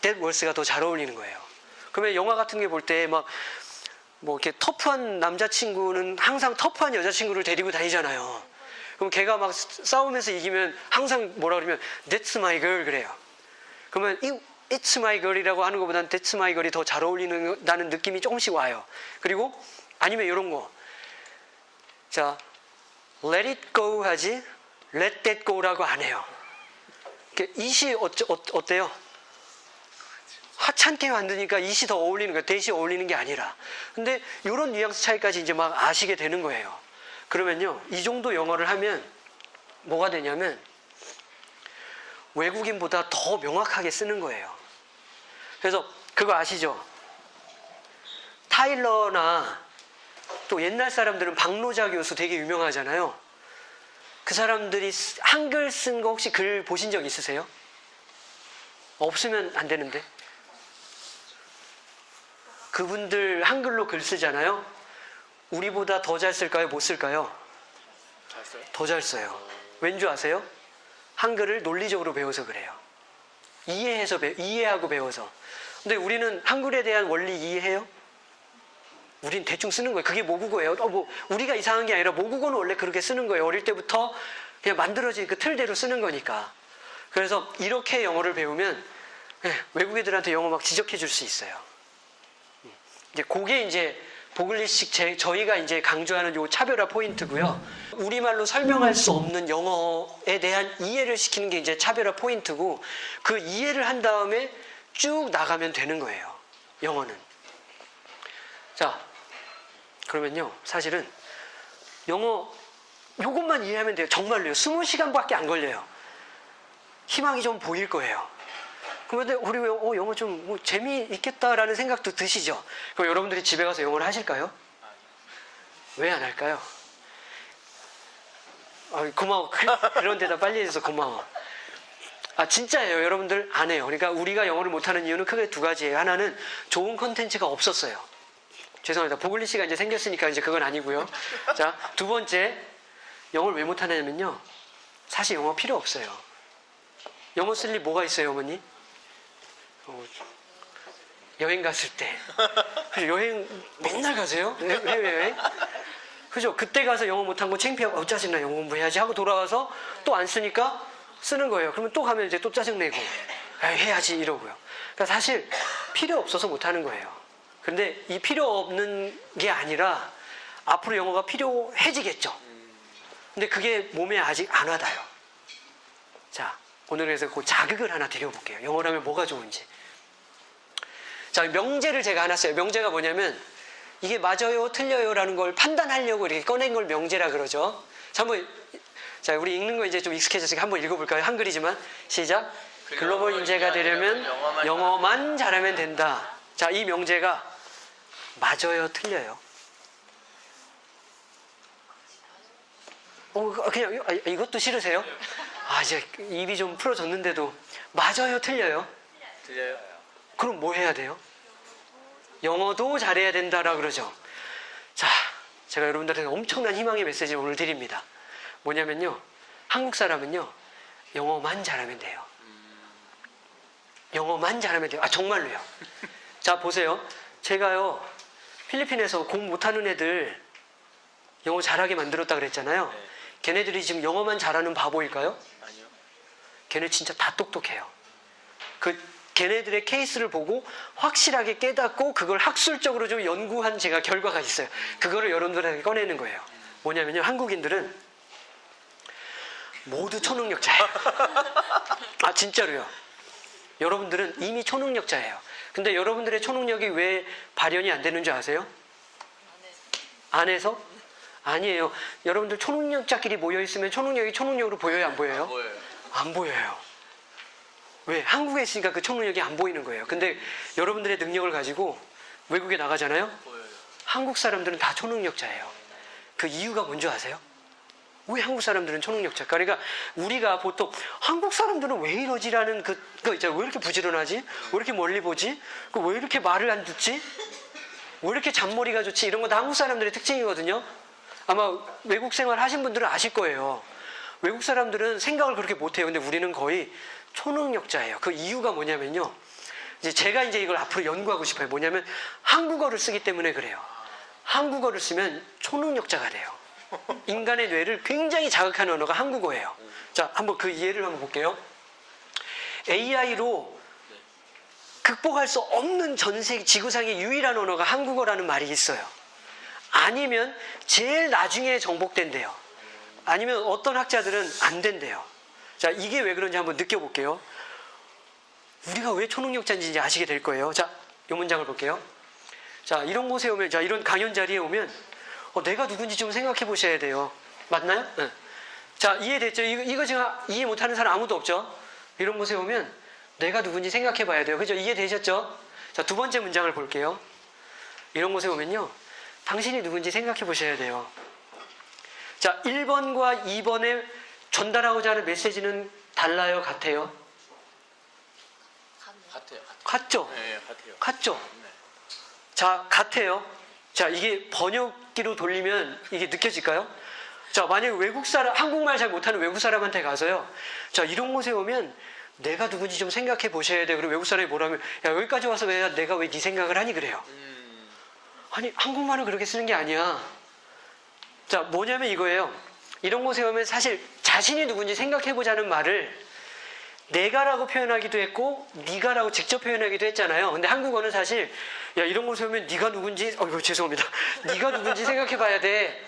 That was가 더 잘 어울리는 거예요. 그러면 영화 같은 게 볼 때 막 뭐 이렇게 터프한 남자친구는 항상 터프한 여자친구를 데리고 다니잖아요. 그럼 걔가 막 싸우면서 이기면 항상 뭐라 그러면 That's my girl 그래요. 그러면 이 It's my girl이라고 하는 것보다는 That's my girl이 더 잘 어울리는 다는 느낌이 조금씩 와요. 그리고 아니면 이런 거. 자, let it go 하지 let that go라고 안 해요. it이 어쩌, 어, 어때요? 하찮게 만드니까 it이 더 어울리는 거예요. 대시 어울리는 게 아니라. 근데 이런 뉘앙스 차이까지 이제 막 아시게 되는 거예요. 그러면요, 이 정도 영어를 하면 뭐가 되냐면 외국인보다 더 명확하게 쓰는 거예요. 그래서 그거 아시죠? 타일러나 또 옛날 사람들은 박노자 교수 되게 유명하잖아요. 그 사람들이 쓰- 한글 쓴 거 혹시 글 보신 적 있으세요? 없으면 안 되는데. 그분들 한글로 글 쓰잖아요. 우리보다 더 잘 쓸까요? 못 쓸까요? 더 잘 써요. 왠 줄 아세요? 한글을 논리적으로 배워서 그래요. 이해해서 배, 이해하고 배워서. 근데 우리는 한글에 대한 원리 이해해요? 우린 대충 쓰는 거예요. 그게 모국어예요. 어, 뭐 우리가 이상한 게 아니라 모국어는 원래 그렇게 쓰는 거예요. 어릴 때부터 그냥 만들어진 그 틀대로 쓰는 거니까. 그래서 이렇게 영어를 배우면 예, 외국 애들한테 영어 막 지적해 줄 수 있어요. 음. 이제 그게 이제 보글리식 제, 저희가 이제 강조하는 요 차별화 포인트고요. 우리말로 설명할 수 없는 영어에 대한 이해를 시키는 게 이제 차별화 포인트고 그 이해를 한 다음에 쭉 나가면 되는 거예요. 영어는. 자, 그러면요. 사실은 영어 요것만 이해하면 돼요. 정말로요. 20시간밖에 안 걸려요. 희망이 좀 보일 거예요. 그런데 우리 왜 어, 영어 좀 뭐 재미있겠다라는 생각도 드시죠? 그럼 여러분들이 집에 가서 영어를 하실까요? 왜 안 할까요? 아, 고마워. 그, 그런 데다 빨리 해줘서 고마워. 아, 진짜예요. 여러분들 안 해요. 그러니까 우리가 영어를 못하는 이유는 크게 두 가지예요. 하나는 좋은 컨텐츠가 없었어요. 죄송합니다. 보글리 씨가 이제 생겼으니까 이제 그건 아니고요. 자, 두 번째, 영어를 왜 못하냐면요. 사실 영어 필요 없어요. 영어 쓸 일 뭐가 있어요, 어머니? 어, 여행 갔을 때. 여행 맨날 가세요? 해- 해외여행? 그죠? 그때 가서 영어 못한 거 창피하고, 어, 짜증나, 영어 공부해야지 하고 돌아와서 또 안 쓰니까 쓰는 거예요. 그러면 또 가면 이제 또 짜증내고, 아, 해야지 이러고요. 그러니까 사실 필요 없어서 못하는 거예요. 근데 이 필요 없는 게 아니라 앞으로 영어가 필요해지겠죠. 근데 그게 몸에 아직 안 와닿아요. 자, 오늘 그래서 그 자극을 하나 드려볼게요. 영어라면 뭐가 좋은지. 자, 명제를 제가 하나 써요. 명제가 뭐냐면 이게 맞아요, 틀려요라는 걸 판단하려고 이렇게 꺼낸 걸 명제라 그러죠. 자, 한번 자, 우리 읽는 거 이제 좀 익숙해졌으니까 한번 읽어볼까요? 한글이지만 시작. 글로벌 인재가 되려면 영어만 잘하면 된다. 자, 이 명제가 맞아요, 틀려요. 어, 그냥 아, 이것도 싫으세요? 아, 이제 입이 좀 풀어졌는데도 맞아요, 틀려요? 들려요? 그럼 뭐 해야 돼요? 영어도 잘해야 된다라 그러죠. 자, 제가 여러분들한테 엄청난 희망의 메시지를 오늘 드립니다. 뭐냐면요. 한국 사람은요. 영어만 잘하면 돼요. 영어만 잘하면 돼요. 아, 정말로요. 자, 보세요. 제가요 필리핀에서 공부 못하는 애들 영어 잘하게 만들었다 그랬잖아요. 네. 걔네들이 지금 영어만 잘하는 바보일까요? 아니요. 걔네 진짜 다 똑똑해요. 그 걔네들의 케이스를 보고 확실하게 깨닫고 그걸 학술적으로 좀 연구한 제가 결과가 있어요. 그거를 여러분들에게 꺼내는 거예요. 뭐냐면요. 한국인들은 모두 초능력자예요. 아 진짜로요. 여러분들은 이미 초능력자예요. 근데 여러분들의 초능력이 왜 발현이 안 되는 줄 아세요? 안에서? 아니에요. 여러분들 초능력자끼리 모여 있으면 초능력이 초능력으로 보여요, 안 보여요? 뭐예요? 안 보여요. 왜? 한국에 있으니까 그 초능력이 안 보이는 거예요. 근데 여러분들의 능력을 가지고 외국에 나가잖아요? 보여요. 한국 사람들은 다 초능력자예요. 그 이유가 뭔지 아세요? 왜 한국 사람들은 초능력자일까? 그러니까 우리가 보통 한국 사람들은 왜 이러지라는 그, 그 있잖아요. 왜 이렇게 부지런하지? 왜 이렇게 멀리 보지? 그 왜 이렇게 말을 안 듣지? 왜 이렇게 잔머리가 좋지? 이런 거다 한국 사람들의 특징이거든요. 아마 외국 생활 하신 분들은 아실 거예요. 외국 사람들은 생각을 그렇게 못해요. 근데 우리는 거의 초능력자예요. 그 이유가 뭐냐면요. 이제 제가 이제 이걸 앞으로 연구하고 싶어요. 뭐냐면 한국어를 쓰기 때문에 그래요. 한국어를 쓰면 초능력자가 돼요. 인간의 뇌를 굉장히 자극하는 언어가 한국어예요. 자, 한번 그 이해를 한번 볼게요. AI로 극복할 수 없는 전 세계 지구상의 유일한 언어가 한국어라는 말이 있어요. 아니면 제일 나중에 정복된대요. 아니면 어떤 학자들은 안 된대요. 자, 이게 왜 그런지 한번 느껴볼게요. 우리가 왜 초능력자인지 아시게 될 거예요. 자, 이 문장을 볼게요. 자, 이런 곳에 오면, 자, 이런 강연 자리에 오면, 어, 내가 누군지 좀 생각해 보셔야 돼요. 맞나요? 네. 자, 이해됐죠? 이거, 이거 지금 이해 못하는 사람 아무도 없죠? 이런 곳에 오면, 내가 누군지 생각해 봐야 돼요. 그죠? 이해되셨죠? 자, 두 번째 문장을 볼게요. 이런 곳에 오면요. 당신이 누군지 생각해 보셔야 돼요. 자, 1번과 2번에 전달하고자 하는 메시지는 달라요? 같아요? 같아요. 같죠? 네, 같아요. 같죠? 네. 자, 같아요. 자, 이게 번역 기로 돌리면 이게 느껴질까요? 자, 만약에 외국 사람, 한국말 잘 못하는 외국 사람한테 가서요. 자, 이런 곳에 오면 내가 누군지 좀 생각해 보셔야 돼요. 그리고 외국 사람이 뭐라면, 야, 여기까지 와서 왜 내가 왜 네 생각을 하니 그래요. 음, 아니, 한국말은 그렇게 쓰는 게 아니야. 자, 뭐냐면 이거예요. 이런 곳에 오면 사실 자신이 누군지 생각해 보자는 말을 내가라고 표현하기도 했고 네가라고 직접 표현하기도 했잖아요. 근데 한국어는 사실 야 이런 곳에 오면 네가 누군지 어 이거 죄송합니다. 네가 누군지 생각해 봐야 돼.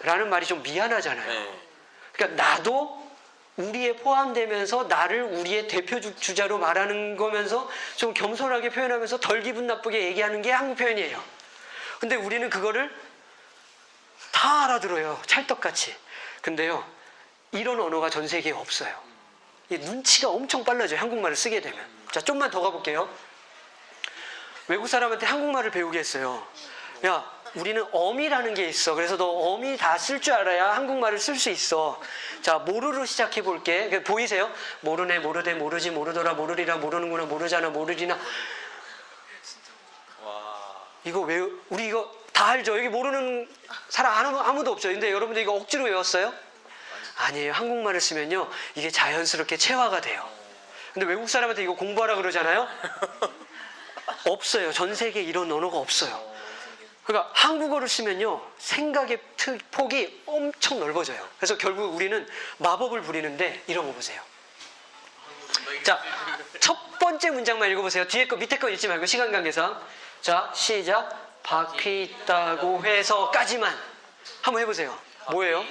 라는 말이 좀 미안하잖아요. 네. 그러니까 나도 우리에 포함되면서 나를 우리의 대표 주- 주자로 말하는 거면서 좀 겸손하게 표현하면서 덜 기분 나쁘게 얘기하는 게 한국 표현이에요. 근데 우리는 그거를 다 알아들어요. 찰떡같이. 근데요, 이런 언어가 전 세계에 없어요. 이 눈치가 엄청 빨라져요. 한국말을 쓰게 되면. 자, 좀만 더 가볼게요. 외국 사람한테 한국말을 배우게 했어요. 야, 우리는 어미라는 게 있어. 그래서 너 어미 다 쓸 줄 알아야 한국말을 쓸 수 있어. 자, 모르로 시작해 볼게. 그 보이세요? 모르네, 모르대, 모르지, 모르더라, 모르리라, 모르는구나, 모르잖아, 모르리나. 와. 이거 왜, 우리 이거 다 알죠? 여기 모르는 사람 아무, 아무도 없죠. 근데 여러분들 이거 억지로 외웠어요? 아니에요. 한국말을 쓰면요. 이게 자연스럽게 체화가 돼요. 근데 외국 사람한테 이거 공부하라 그러잖아요? 없어요. 전 세계에 이런 언어가 없어요. 그러니까 한국어를 쓰면요. 생각의 트- 폭이 엄청 넓어져요. 그래서 결국 우리는 마법을 부리는데 이런 거 보세요. 자, 첫 번째 문장만 읽어보세요. 뒤에 거, 밑에 거 읽지 말고 시간 관계상. 자, 시작. 바퀴 있다고 해서까지만. 한번 해보세요. 뭐예요?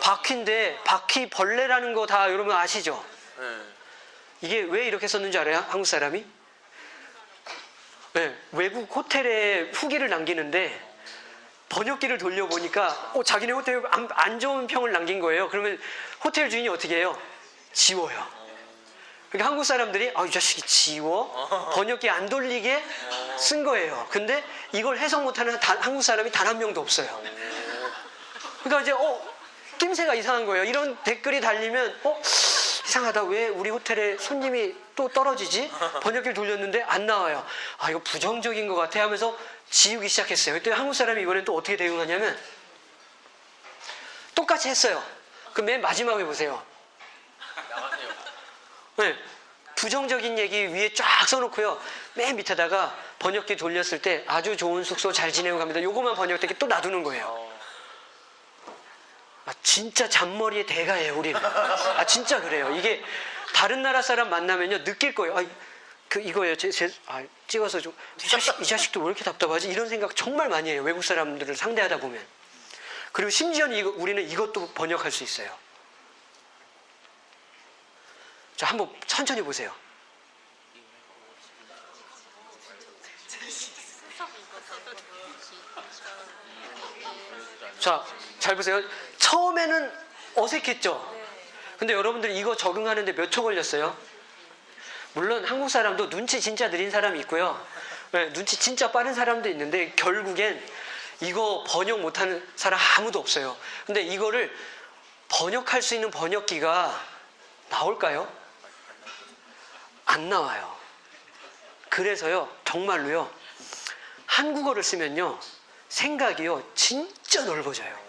바퀴인데 바퀴 벌레라는 거 다 여러분 아시죠? 네. 이게 왜 이렇게 썼는지 알아요? 한국 사람이? 네, 외국 호텔에 후기를 남기는데 번역기를 돌려보니까 어, 자기네 호텔 안, 안 좋은 평을 남긴 거예요. 그러면 호텔 주인이 어떻게 해요? 지워요. 그러니까 한국 사람들이 아, 이 자식이 지워? 번역기 안 돌리게 쓴 거예요. 근데 이걸 해석 못하는 단- 한국 사람이 단 한 명도 없어요. 그러니까 이제 어 낌새가 이상한 거예요. 이런 댓글이 달리면 어 이상하다. 왜 우리 호텔에 손님이 또 떨어지지? 번역기를 돌렸는데 안 나와요. 아 이거 부정적인 것 같아 하면서 지우기 시작했어요. 그때 한국 사람이 이번엔 또 어떻게 대응하냐면 똑같이 했어요. 그 맨 마지막에 보세요. 네. 부정적인 얘기 위에 쫙 써놓고요. 맨 밑에다가 번역기 돌렸을 때 아주 좋은 숙소 잘 지내고 갑니다. 요거만 번역되게 또 놔두는 거예요. 어, 아, 진짜 잔머리의 대가예요, 우리는. 아, 진짜 그래요. 이게 다른 나라 사람 만나면요, 느낄 거예요. 아, 그, 이거예요. 제, 제, 아, 찍어서 좀, 이 자식, 이 자식도 왜 이렇게 답답하지? 이런 생각 정말 많이 해요. 외국 사람들을 상대하다 보면. 그리고 심지어는 이거, 우리는 이것도 번역할 수 있어요. 자, 한번 천천히 보세요. 자, 잘 보세요. 처음에는 어색했죠? 근데 여러분들이 이거 적응하는데 몇 초 걸렸어요? 물론 한국 사람도 눈치 진짜 느린 사람이 있고요. 네, 눈치 진짜 빠른 사람도 있는데 결국엔 이거 번역 못하는 사람 아무도 없어요. 근데 이거를 번역할 수 있는 번역기가 나올까요? 안 나와요. 그래서요, 정말로요, 한국어를 쓰면요, 생각이요, 진짜 넓어져요.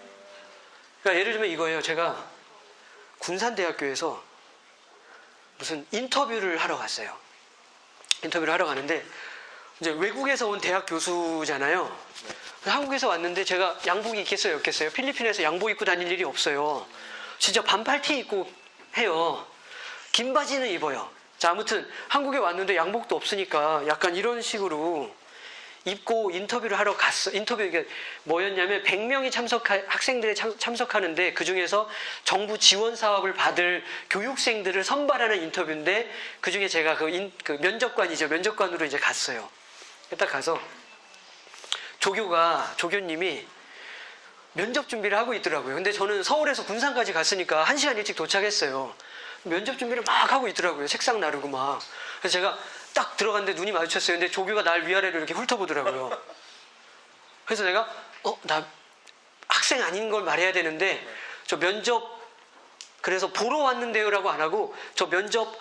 그러니까 예를 들면 이거예요. 제가 군산대학교에서 무슨 인터뷰를 하러 갔어요. 인터뷰를 하러 가는데 이제 외국에서 온 대학 교수잖아요. 한국에서 왔는데 제가 양복이 있겠어요, 없겠어요? 필리핀에서 양복 입고 다닐 일이 없어요. 진짜 반팔티 입고 해요. 긴 바지는 입어요. 자, 아무튼 한국에 왔는데 양복도 없으니까 약간 이런 식으로 입고 인터뷰를 하러 갔어. 인터뷰 이게 뭐였냐면 100명이 참석하 학생들이 참, 참석하는데 그 중에서 정부 지원 사업을 받을 교육생들을 선발하는 인터뷰인데 그 중에 제가 그, 인- 그 면접관이죠. 면접관으로 이제 갔어요. 딱 가서 조교가 조교님이 면접 준비를 하고 있더라고요. 근데 저는 서울에서 군산까지 갔으니까 한 시간 일찍 도착했어요. 면접 준비를 막 하고 있더라고요. 책상 나르고 막. 그래서 제가 딱 들어갔는데 눈이 마주쳤어요. 근데 조교가 날 위아래로 이렇게 훑어보더라고요. 그래서 내가 어, 나 학생 아닌 걸 말해야 되는데 저 면접 그래서 보러 왔는데요 라고 안 하고 저 면접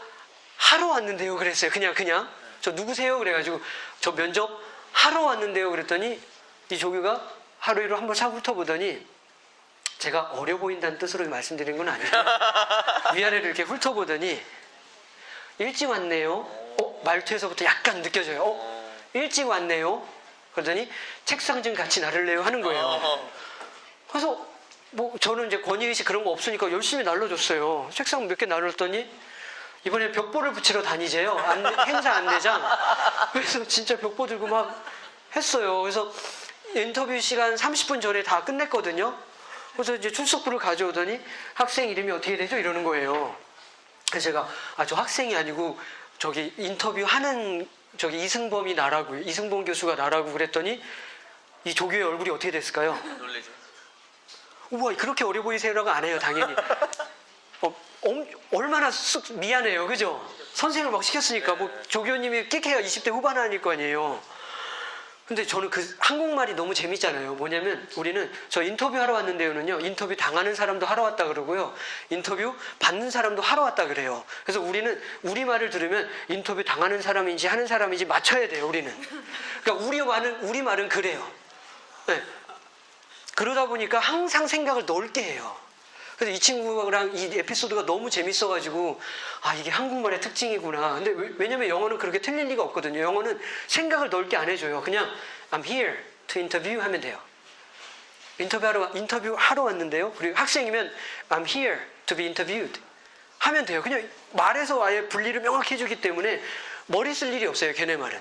하러 왔는데요 그랬어요. 그냥 그냥 저 누구세요? 그래가지고 저 면접 하러 왔는데요 그랬더니 이 조교가 하루이로 한번 싹 훑어보더니 제가 어려 보인다는 뜻으로 말씀드린 건 아니에요. 위아래를 이렇게 훑어보더니 일찍 왔네요. 어, 말투에서부터 약간 느껴져요. 어, 일찍 왔네요. 그러더니 책상 좀 같이 나를래요 하는 거예요. 어, 그래서 뭐 저는 이제 권위의식 그런 거 없으니까 열심히 날려줬어요. 책상 몇개 나눴더니 이번에 벽보를 붙이러 다니재요. 안내- 행사 안내장. 그래서 진짜 벽보 들고 막 했어요. 그래서 인터뷰 시간 30분 전에 다 끝냈거든요. 그래서 이제 출석부를 가져오더니 학생 이름이 어떻게 되죠? 이러는 거예요. 그래서 제가 아 저 학생이 아니고 저기 인터뷰 하는 저기 이승범이 나라고 이승범 교수가 나라고 그랬더니 이 조교의 얼굴이 어떻게 됐을까요? 놀래죠. 우와 그렇게 어려 보이세요라고 안 해요 당연히 어, 엄- 얼마나 쑥 미안해요 그죠 선생을 막 시켰으니까 뭐 조교님이 끽해야 20대 후반 아닐 거 아니에요 근데 저는 그 한국말이 너무 재밌잖아요 뭐냐면 우리는 저 인터뷰 하러 왔는데요는요 인터뷰 당하는 사람도 하러 왔다 그러고요 인터뷰 받는 사람도 하러 왔다 그래요 그래서 우리는 우리말을 들으면 인터뷰 당하는 사람인지 하는 사람인지 맞춰야 돼요 우리는 그러니까 우리말은 우리말은 그래요 네. 그러다 보니까 항상 생각을 넓게 해요. 그래서 이 친구랑 이 에피소드가 너무 재밌어가지고 아 이게 한국말의 특징이구나. 근데 왜- 왜냐면 영어는 그렇게 틀릴 리가 없거든요. 영어는 생각을 넓게 안 해줘요. 그냥 I'm here to interview 하면 돼요. 인터뷰하러 와- 인터뷰 하러 왔는데요. 그리고 학생이면 I'm here to be interviewed 하면 돼요. 그냥 말에서 아예 분리를 명확히 해주기 때문에 머리 쓸 일이 없어요. 걔네 말은.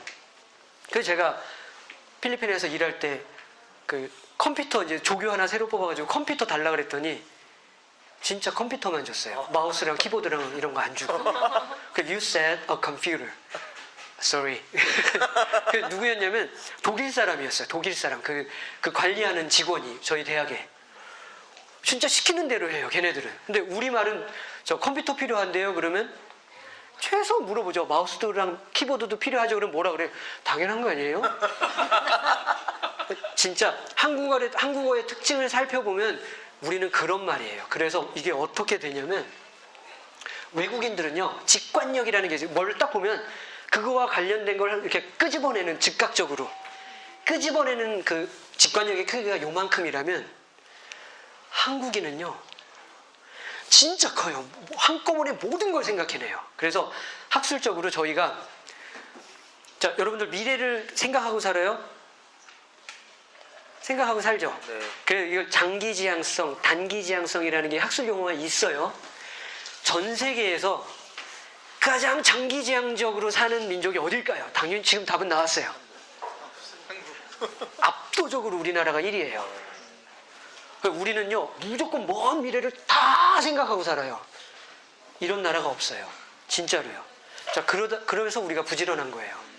그래서 제가 필리핀에서 일할 때 그 컴퓨터 이제 조교 하나 새로 뽑아가지고 컴퓨터 달라 그랬더니 진짜 컴퓨터만 줬어요. 마우스랑 키보드랑 이런 거 안 주고. 그 you said a computer. Sorry. 그 누구였냐면 독일 사람이었어요. 독일 사람. 그, 그 관리하는 직원이 저희 대학에. 진짜 시키는 대로 해요. 걔네들은. 근데 우리 말은 저 컴퓨터 필요한데요. 그러면 최소 물어보죠. 마우스랑 키보드도 필요하죠. 그럼 뭐라 그래? 당연한 거 아니에요? 진짜 한국어의, 한국어의 특징을 살펴보면 우리는 그런 말이에요. 그래서 이게 어떻게 되냐면 외국인들은요, 직관력이라는 게 뭘 딱 보면 그거와 관련된 걸 이렇게 끄집어내는 즉각적으로 끄집어내는 그 직관력의 크기가 요만큼이라면 한국인은요, 진짜 커요. 한꺼번에 모든 걸 생각해내요. 그래서 학술적으로 저희가 자, 여러분들 미래를 생각하고 살아요? 생각하고 살죠? 네. 그래 이걸 장기 지향성, 단기 지향성이라는 게 학술 용어가 있어요. 전 세계에서 가장 장기 지향적으로 사는 민족이 어딜까요? 당연히 지금 답은 나왔어요. 압도적으로 우리나라가 1위예요. 우리는요 무조건 먼 미래를 다 생각하고 살아요. 이런 나라가 없어요. 진짜로요. 자 그러다 그러면서 우리가 부지런한 거예요.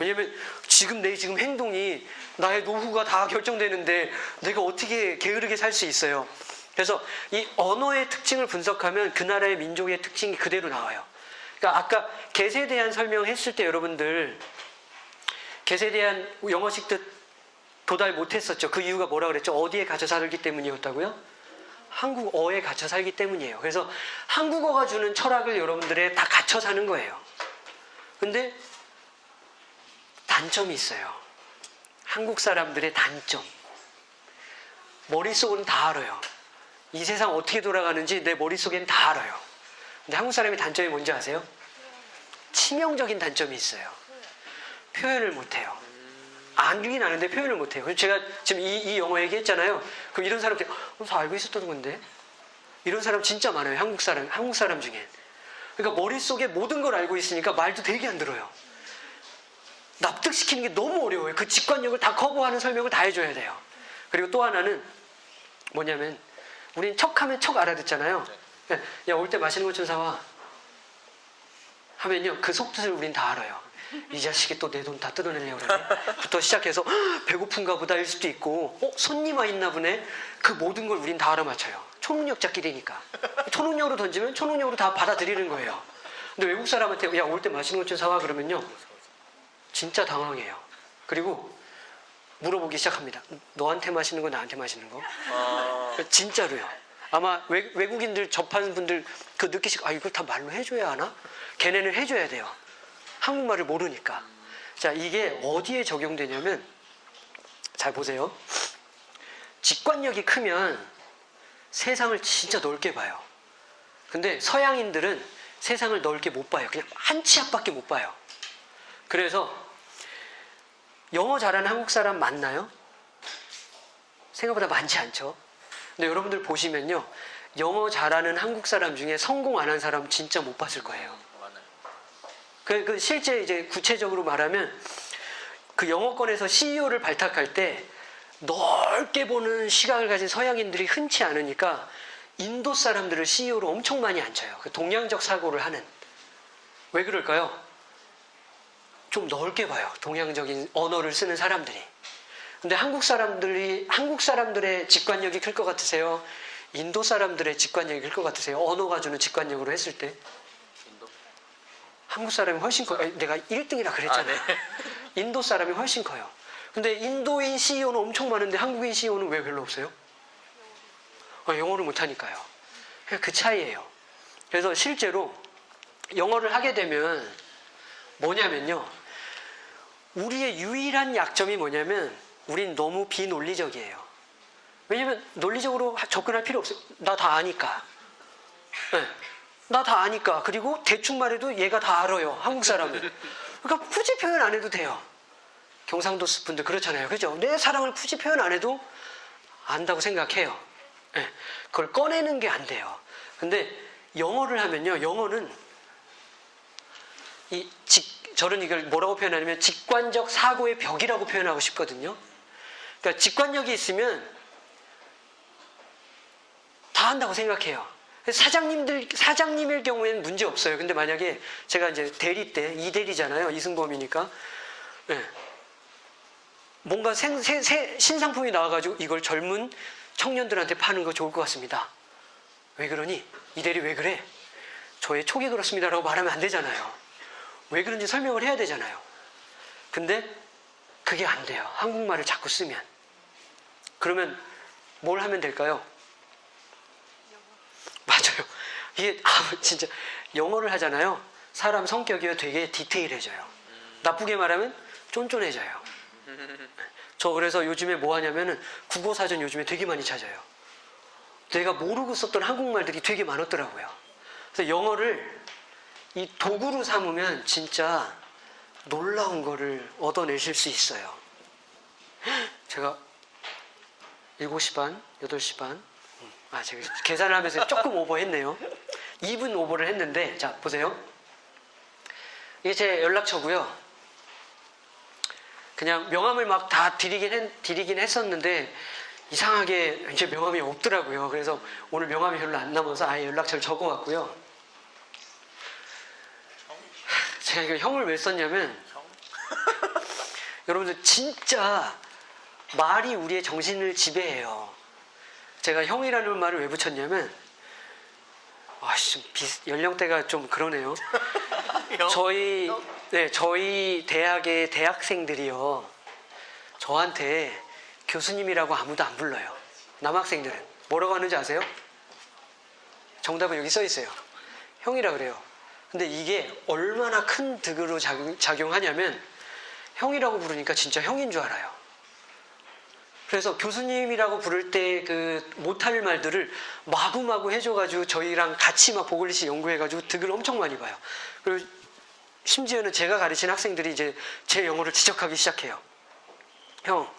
왜냐면 지금 내 지금 행동이 나의 노후가 다 결정되는데 내가 어떻게 게으르게 살 수 있어요. 그래서 이 언어의 특징을 분석하면 그 나라의 민족의 특징이 그대로 나와요. 그러니까 아까 get에 대한 설명했을 때 여러분들 get에 대한 영어식 뜻 도달 못했었죠. 그 이유가 뭐라 그랬죠? 어디에 갇혀 살기 때문이었다고요? 한국어에 갇혀 살기 때문이에요. 그래서 한국어가 주는 철학을 여러분들에 다 갇혀 사는 거예요. 근데 단점이 있어요. 한국 사람들의 단점. 머릿속은 다 알아요. 이 세상 어떻게 돌아가는지 내 머릿속엔 다 알아요. 근데 한국 사람의 단점이 뭔지 아세요? 치명적인 단점이 있어요. 표현을 못해요. 알긴 아는데 표현을 못해요. 그래서 제가 지금 이, 이 영어 얘기했잖아요. 그럼 이런 사람들, 어, 다 알고 있었던 건데? 이런 사람 진짜 많아요. 한국 사람, 한국 사람 중에. 그러니까 머릿속에 모든 걸 알고 있으니까 말도 되게 안 들어요. 납득시키는 게 너무 어려워요. 그 직관력을 다 커버하는 설명을 다 해줘야 돼요. 그리고 또 하나는 뭐냐면, 우린 척하면 척 알아듣잖아요. 야, 올 때 맛있는 것 좀 사와. 하면요, 그 속뜻을 우린 다 알아요. 이 자식이 또 내 돈 다 뜯어내려고 그러네. 부터 시작해서 "헉, 배고픈가 보다일 수도 있고, 어, 손님 와 있나 보네. 그 모든 걸 우린 다 알아맞혀요. 초능력자끼리니까. 초능력으로 던지면 초능력으로 다 받아들이는 거예요. 근데 외국 사람한테, 야, 올 때 맛있는 것 좀 사와. 그러면요. 진짜 당황해요. 그리고 물어보기 시작합니다. 너한테 마시는 거, 나한테 마시는 거? 아, 진짜로요. 아마 외, 외국인들 접하는 분들 그 느끼시고 아 이걸 다 말로 해줘야 하나? 걔네는 해줘야 돼요. 한국말을 모르니까. 자 이게 어디에 적용되냐면 잘 보세요. 직관력이 크면 세상을 진짜 넓게 봐요. 근데 서양인들은 세상을 넓게 못 봐요. 그냥 한 치 앞밖에 못 봐요. 그래서 영어 잘하는 한국 사람 많나요? 생각보다 많지 않죠. 근데 여러분들 보시면요. 영어 잘하는 한국 사람 중에 성공 안 한 사람 진짜 못 봤을 거예요. 그, 그 실제 이제 구체적으로 말하면 그 영어권에서 CEO를 발탁할 때 넓게 보는 시각을 가진 서양인들이 흔치 않으니까 인도 사람들을 CEO로 엄청 많이 앉혀요. 그 동양적 사고를 하는. 왜 그럴까요? 좀 넓게 봐요. 동양적인 언어를 쓰는 사람들이. 근데 한국 사람들이, 한국 사람들의 직관력이 클 것 같으세요? 인도 사람들의 직관력이 클 것 같으세요? 언어가 주는 직관력으로 했을 때? 인도. 한국 사람이 훨씬 커요. 아니, 내가 1등이라 그랬잖아요. 아, 네. 인도 사람이 훨씬 커요. 근데 인도인 CEO는 엄청 많은데 한국인 CEO는 왜 별로 없어요? 아, 영어를 못하니까요. 그 차이예요. 그래서 실제로 영어를 하게 되면 뭐냐면요. 우리의 유일한 약점이 뭐냐면 우린 너무 비논리적이에요. 왜냐면 논리적으로 접근할 필요 없어요. 나 다 아니까. 나다 아니까. 그리고 대충 말해도 얘가 다 알아요. 한국 사람은. 그러니까 굳이 표현 안 해도 돼요. 경상도 분들 그렇잖아요. 그죠? 내 사랑을 굳이 표현 안 해도 안다고 생각해요. 예, 그걸 꺼내는 게 안 돼요. 근데 영어를 하면요. 영어는 이 직, 저는 이걸 뭐라고 표현하냐면 직관적 사고의 벽이라고 표현하고 싶거든요. 그러니까 직관력이 있으면 다 한다고 생각해요. 사장님들, 사장님일 경우에는 문제 없어요. 근데 만약에 제가 이제 대리 때, 이대리잖아요. 이승범이니까. 예. 뭔가 생, 새, 새, 신상품이 나와가지고 이걸 젊은 청년들한테 파는 거 좋을 것 같습니다. 왜 그러니? 이대리 왜 그래? 저의 촉이 그렇습니다라고 말하면 안 되잖아요. 왜 그런지 설명을 해야 되잖아요. 근데 그게 안 돼요. 한국말을 자꾸 쓰면. 그러면 뭘 하면 될까요? 맞아요. 이게 아, 진짜 영어를 하잖아요. 사람 성격이 되게 디테일해져요. 나쁘게 말하면 쫀쫀해져요. 저 그래서 요즘에 뭐 하냐면은 국어 사전 요즘에 되게 많이 찾아요. 내가 모르고 썼던 한국말들이 되게 많았더라고요. 그래서 영어를 이 도구로 삼으면 진짜 놀라운 거를 얻어내실 수 있어요. 제가 7시 반, 8시 반, 음, 아, 제가 계산을 하면서 조금 오버했네요. 2분 오버를 했는데, 자, 보세요. 이게 제 연락처고요. 그냥 명함을 막 다 드리긴, 했, 드리긴 했었는데, 이상하게 이제 명함이 없더라고요. 그래서 오늘 명함이 별로 안 남아서 아예 연락처를 적어왔고요. 제가 이거 형을 왜 썼냐면, 여러분들 진짜 말이 우리의 정신을 지배해요. 제가 형이라는 말을 왜 붙였냐면, 아씨, 연령대가 좀 그러네요. 저희, 네, 저희 대학의 대학생들이요. 저한테 교수님이라고 아무도 안 불러요. 남학생들은. 뭐라고 하는지 아세요? 정답은 여기 써 있어요. 형이라 그래요. 근데 이게 얼마나 큰 득으로 작용, 작용 하냐면, 형이라고 부르니까 진짜 형인 줄 알아요. 그래서 교수님이라고 부를 때 그 못할 말들을 마구마구 해줘가지고 저희랑 같이 막 보글리시 연구해가지고 득을 엄청 많이 봐요. 그리고 심지어는 제가 가르친 학생들이 이제 제 영어를 지적하기 시작해요. 형,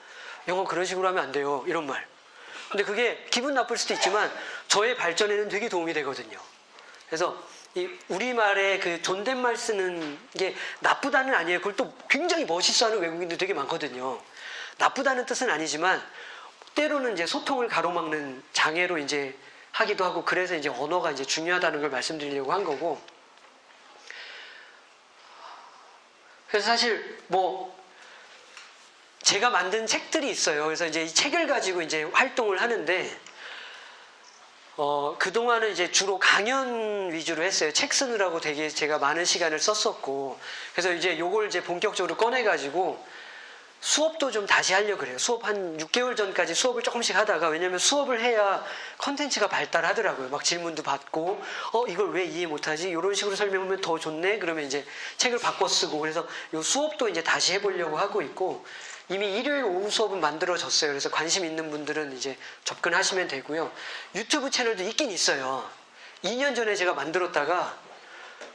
영어 그런 식으로 하면 안 돼요. 이런 말. 근데 그게 기분 나쁠 수도 있지만 저의 발전에는 되게 도움이 되거든요. 그래서 이 우리말에 그 존댓말 쓰는 게 나쁘다는 아니에요. 그걸 또 굉장히 멋있어 하는 외국인들 되게 많거든요. 나쁘다는 뜻은 아니지만 때로는 이제 소통을 가로막는 장애로 이제 하기도 하고 그래서 이제 언어가 이제 중요하다는 걸 말씀드리려고 한 거고. 그래서 사실 뭐 제가 만든 책들이 있어요. 그래서 이제 이 책을 가지고 이제 활동을 하는데 어, 그동안은 이제 주로 강연 위주로 했어요. 책 쓰느라고 되게 제가 많은 시간을 썼었고. 그래서 이제 요걸 이제 본격적으로 꺼내가지고 수업도 좀 다시 하려고 그래요. 수업 한 6개월 전까지 수업을 조금씩 하다가 왜냐면 수업을 해야 컨텐츠가 발달하더라고요. 막 질문도 받고, 어, 이걸 왜 이해 못하지? 이런 식으로 설명하면 더 좋네? 그러면 이제 책을 바꿔 쓰고. 그래서 요 수업도 이제 다시 해보려고 하고 있고, 이미 일요일 오후 수업은 만들어졌어요. 그래서 관심 있는 분들은 이제 접근하시면 되고요. 유튜브 채널도 있긴 있어요. 2년 전에 제가 만들었다가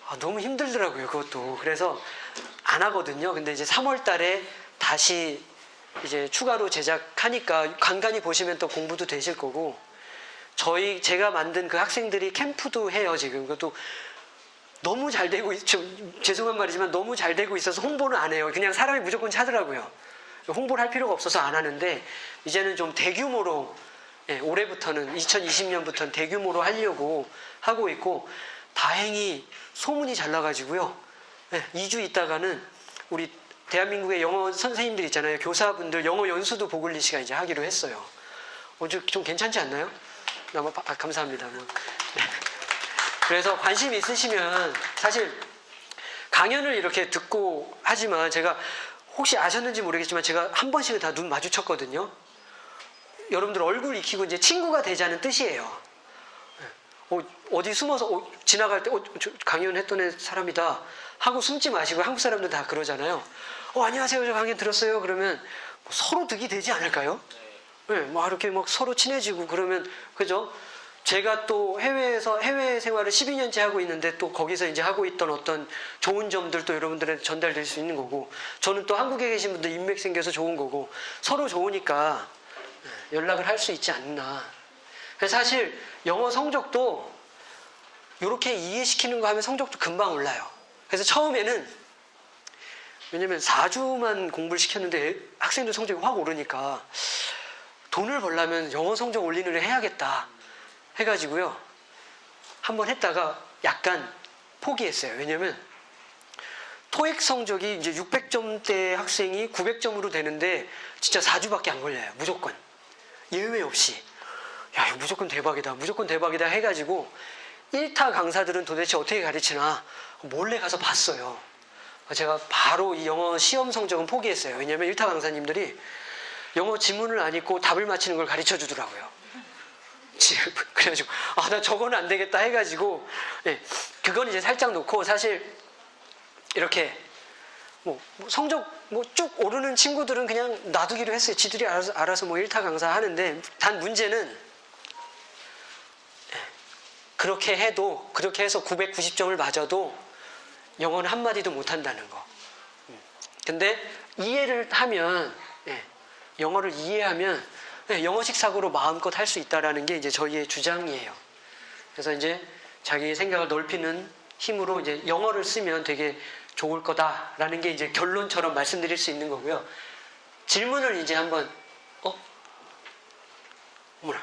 아, 너무 힘들더라고요. 그것도. 그래서 안 하거든요. 근데 이제 3월 달에 다시 이제 추가로 제작하니까 간간히 보시면 또 공부도 되실 거고 저희 제가 만든 그 학생들이 캠프도 해요 지금 그것도 너무 잘 되고 있, 좀 죄송한 말이지만 너무 잘 되고 있어서 홍보는 안 해요 그냥 사람이 무조건 찾으라고요 홍보를 할 필요가 없어서 안 하는데 이제는 좀 대규모로 예, 올해부터는 2020년부터는 대규모로 하려고 하고 있고 다행히 소문이 잘 나가지고요 예, 2주 있다가는 우리 대한민국의 영어 선생님들 있잖아요. 교사분들 영어 연수도 보글리 씨가 이제 하기로 했어요. 어, 좀, 좀 괜찮지 않나요? 너무 아, 감사합니다. 뭐. 네. 그래서 관심 있으시면 사실 강연을 이렇게 듣고 하지만 제가 혹시 아셨는지 모르겠지만 제가 한 번씩은 다 눈 마주쳤거든요. 여러분들 얼굴 익히고 이제 친구가 되자는 뜻이에요. 어, 어디 숨어서 어, 지나갈 때 어, 저 강연했던 애 사람이다 하고 숨지 마시고 한국 사람들 다 그러잖아요. 어 안녕하세요 저 강연 들었어요 그러면 뭐 서로 득이 되지 않을까요? 네, 뭐 이렇게 막 서로 친해지고 그러면 그죠? 제가 또 해외에서 해외 생활을 12년째 하고 있는데 또 거기서 이제 하고 있던 어떤 좋은 점들도 여러분들한테 전달될 수 있는 거고 저는 또 한국에 계신 분들 인맥 생겨서 좋은 거고 서로 좋으니까 연락을 할 수 있지 않나. 사실 영어 성적도 이렇게 이해시키는 거 하면 성적도 금방 올라요. 그래서 처음에는 왜냐면 4주만 공부를 시켰는데 학생들 성적이 확 오르니까 돈을 벌려면 영어 성적 올리는 걸 해야겠다 해가지고요. 한번 했다가 약간 포기했어요. 왜냐면 토익 성적이 이제 600점대 학생이 900점으로 되는데 진짜 4주밖에 안 걸려요. 무조건. 예외 없이. 야, 이거 무조건 대박이다. 무조건 대박이다 해가지고 1타 강사들은 도대체 어떻게 가르치나 몰래 가서 봤어요. 제가 바로 이 영어 시험 성적은 포기했어요. 왜냐하면 1타 강사님들이 영어 지문을 안 읽고 답을 맞히는 걸 가르쳐 주더라고요. 그래가지고 아 나 저거는 안 되겠다 해가지고 예, 그건 이제 살짝 놓고 사실 이렇게 뭐, 뭐 성적 뭐 쭉 오르는 친구들은 그냥 놔두기로 했어요. 지들이 알아서, 알아서 뭐 1타 강사 하는데 단 문제는 예, 그렇게 해도 그렇게 해서 990점을 맞아도 영어는 한마디도 못한다는 거. 음. 근데 이해를 하면 예, 영어를 이해하면 네, 영어식 사고로 마음껏 할 수 있다라는 게 이제 저희의 주장이에요. 그래서 이제 자기의 생각을 넓히는 힘으로 이제 영어를 쓰면 되게 좋을 거다라는 게 이제 결론처럼 말씀드릴 수 있는 거고요. 질문을 이제 한번 어? 뭐라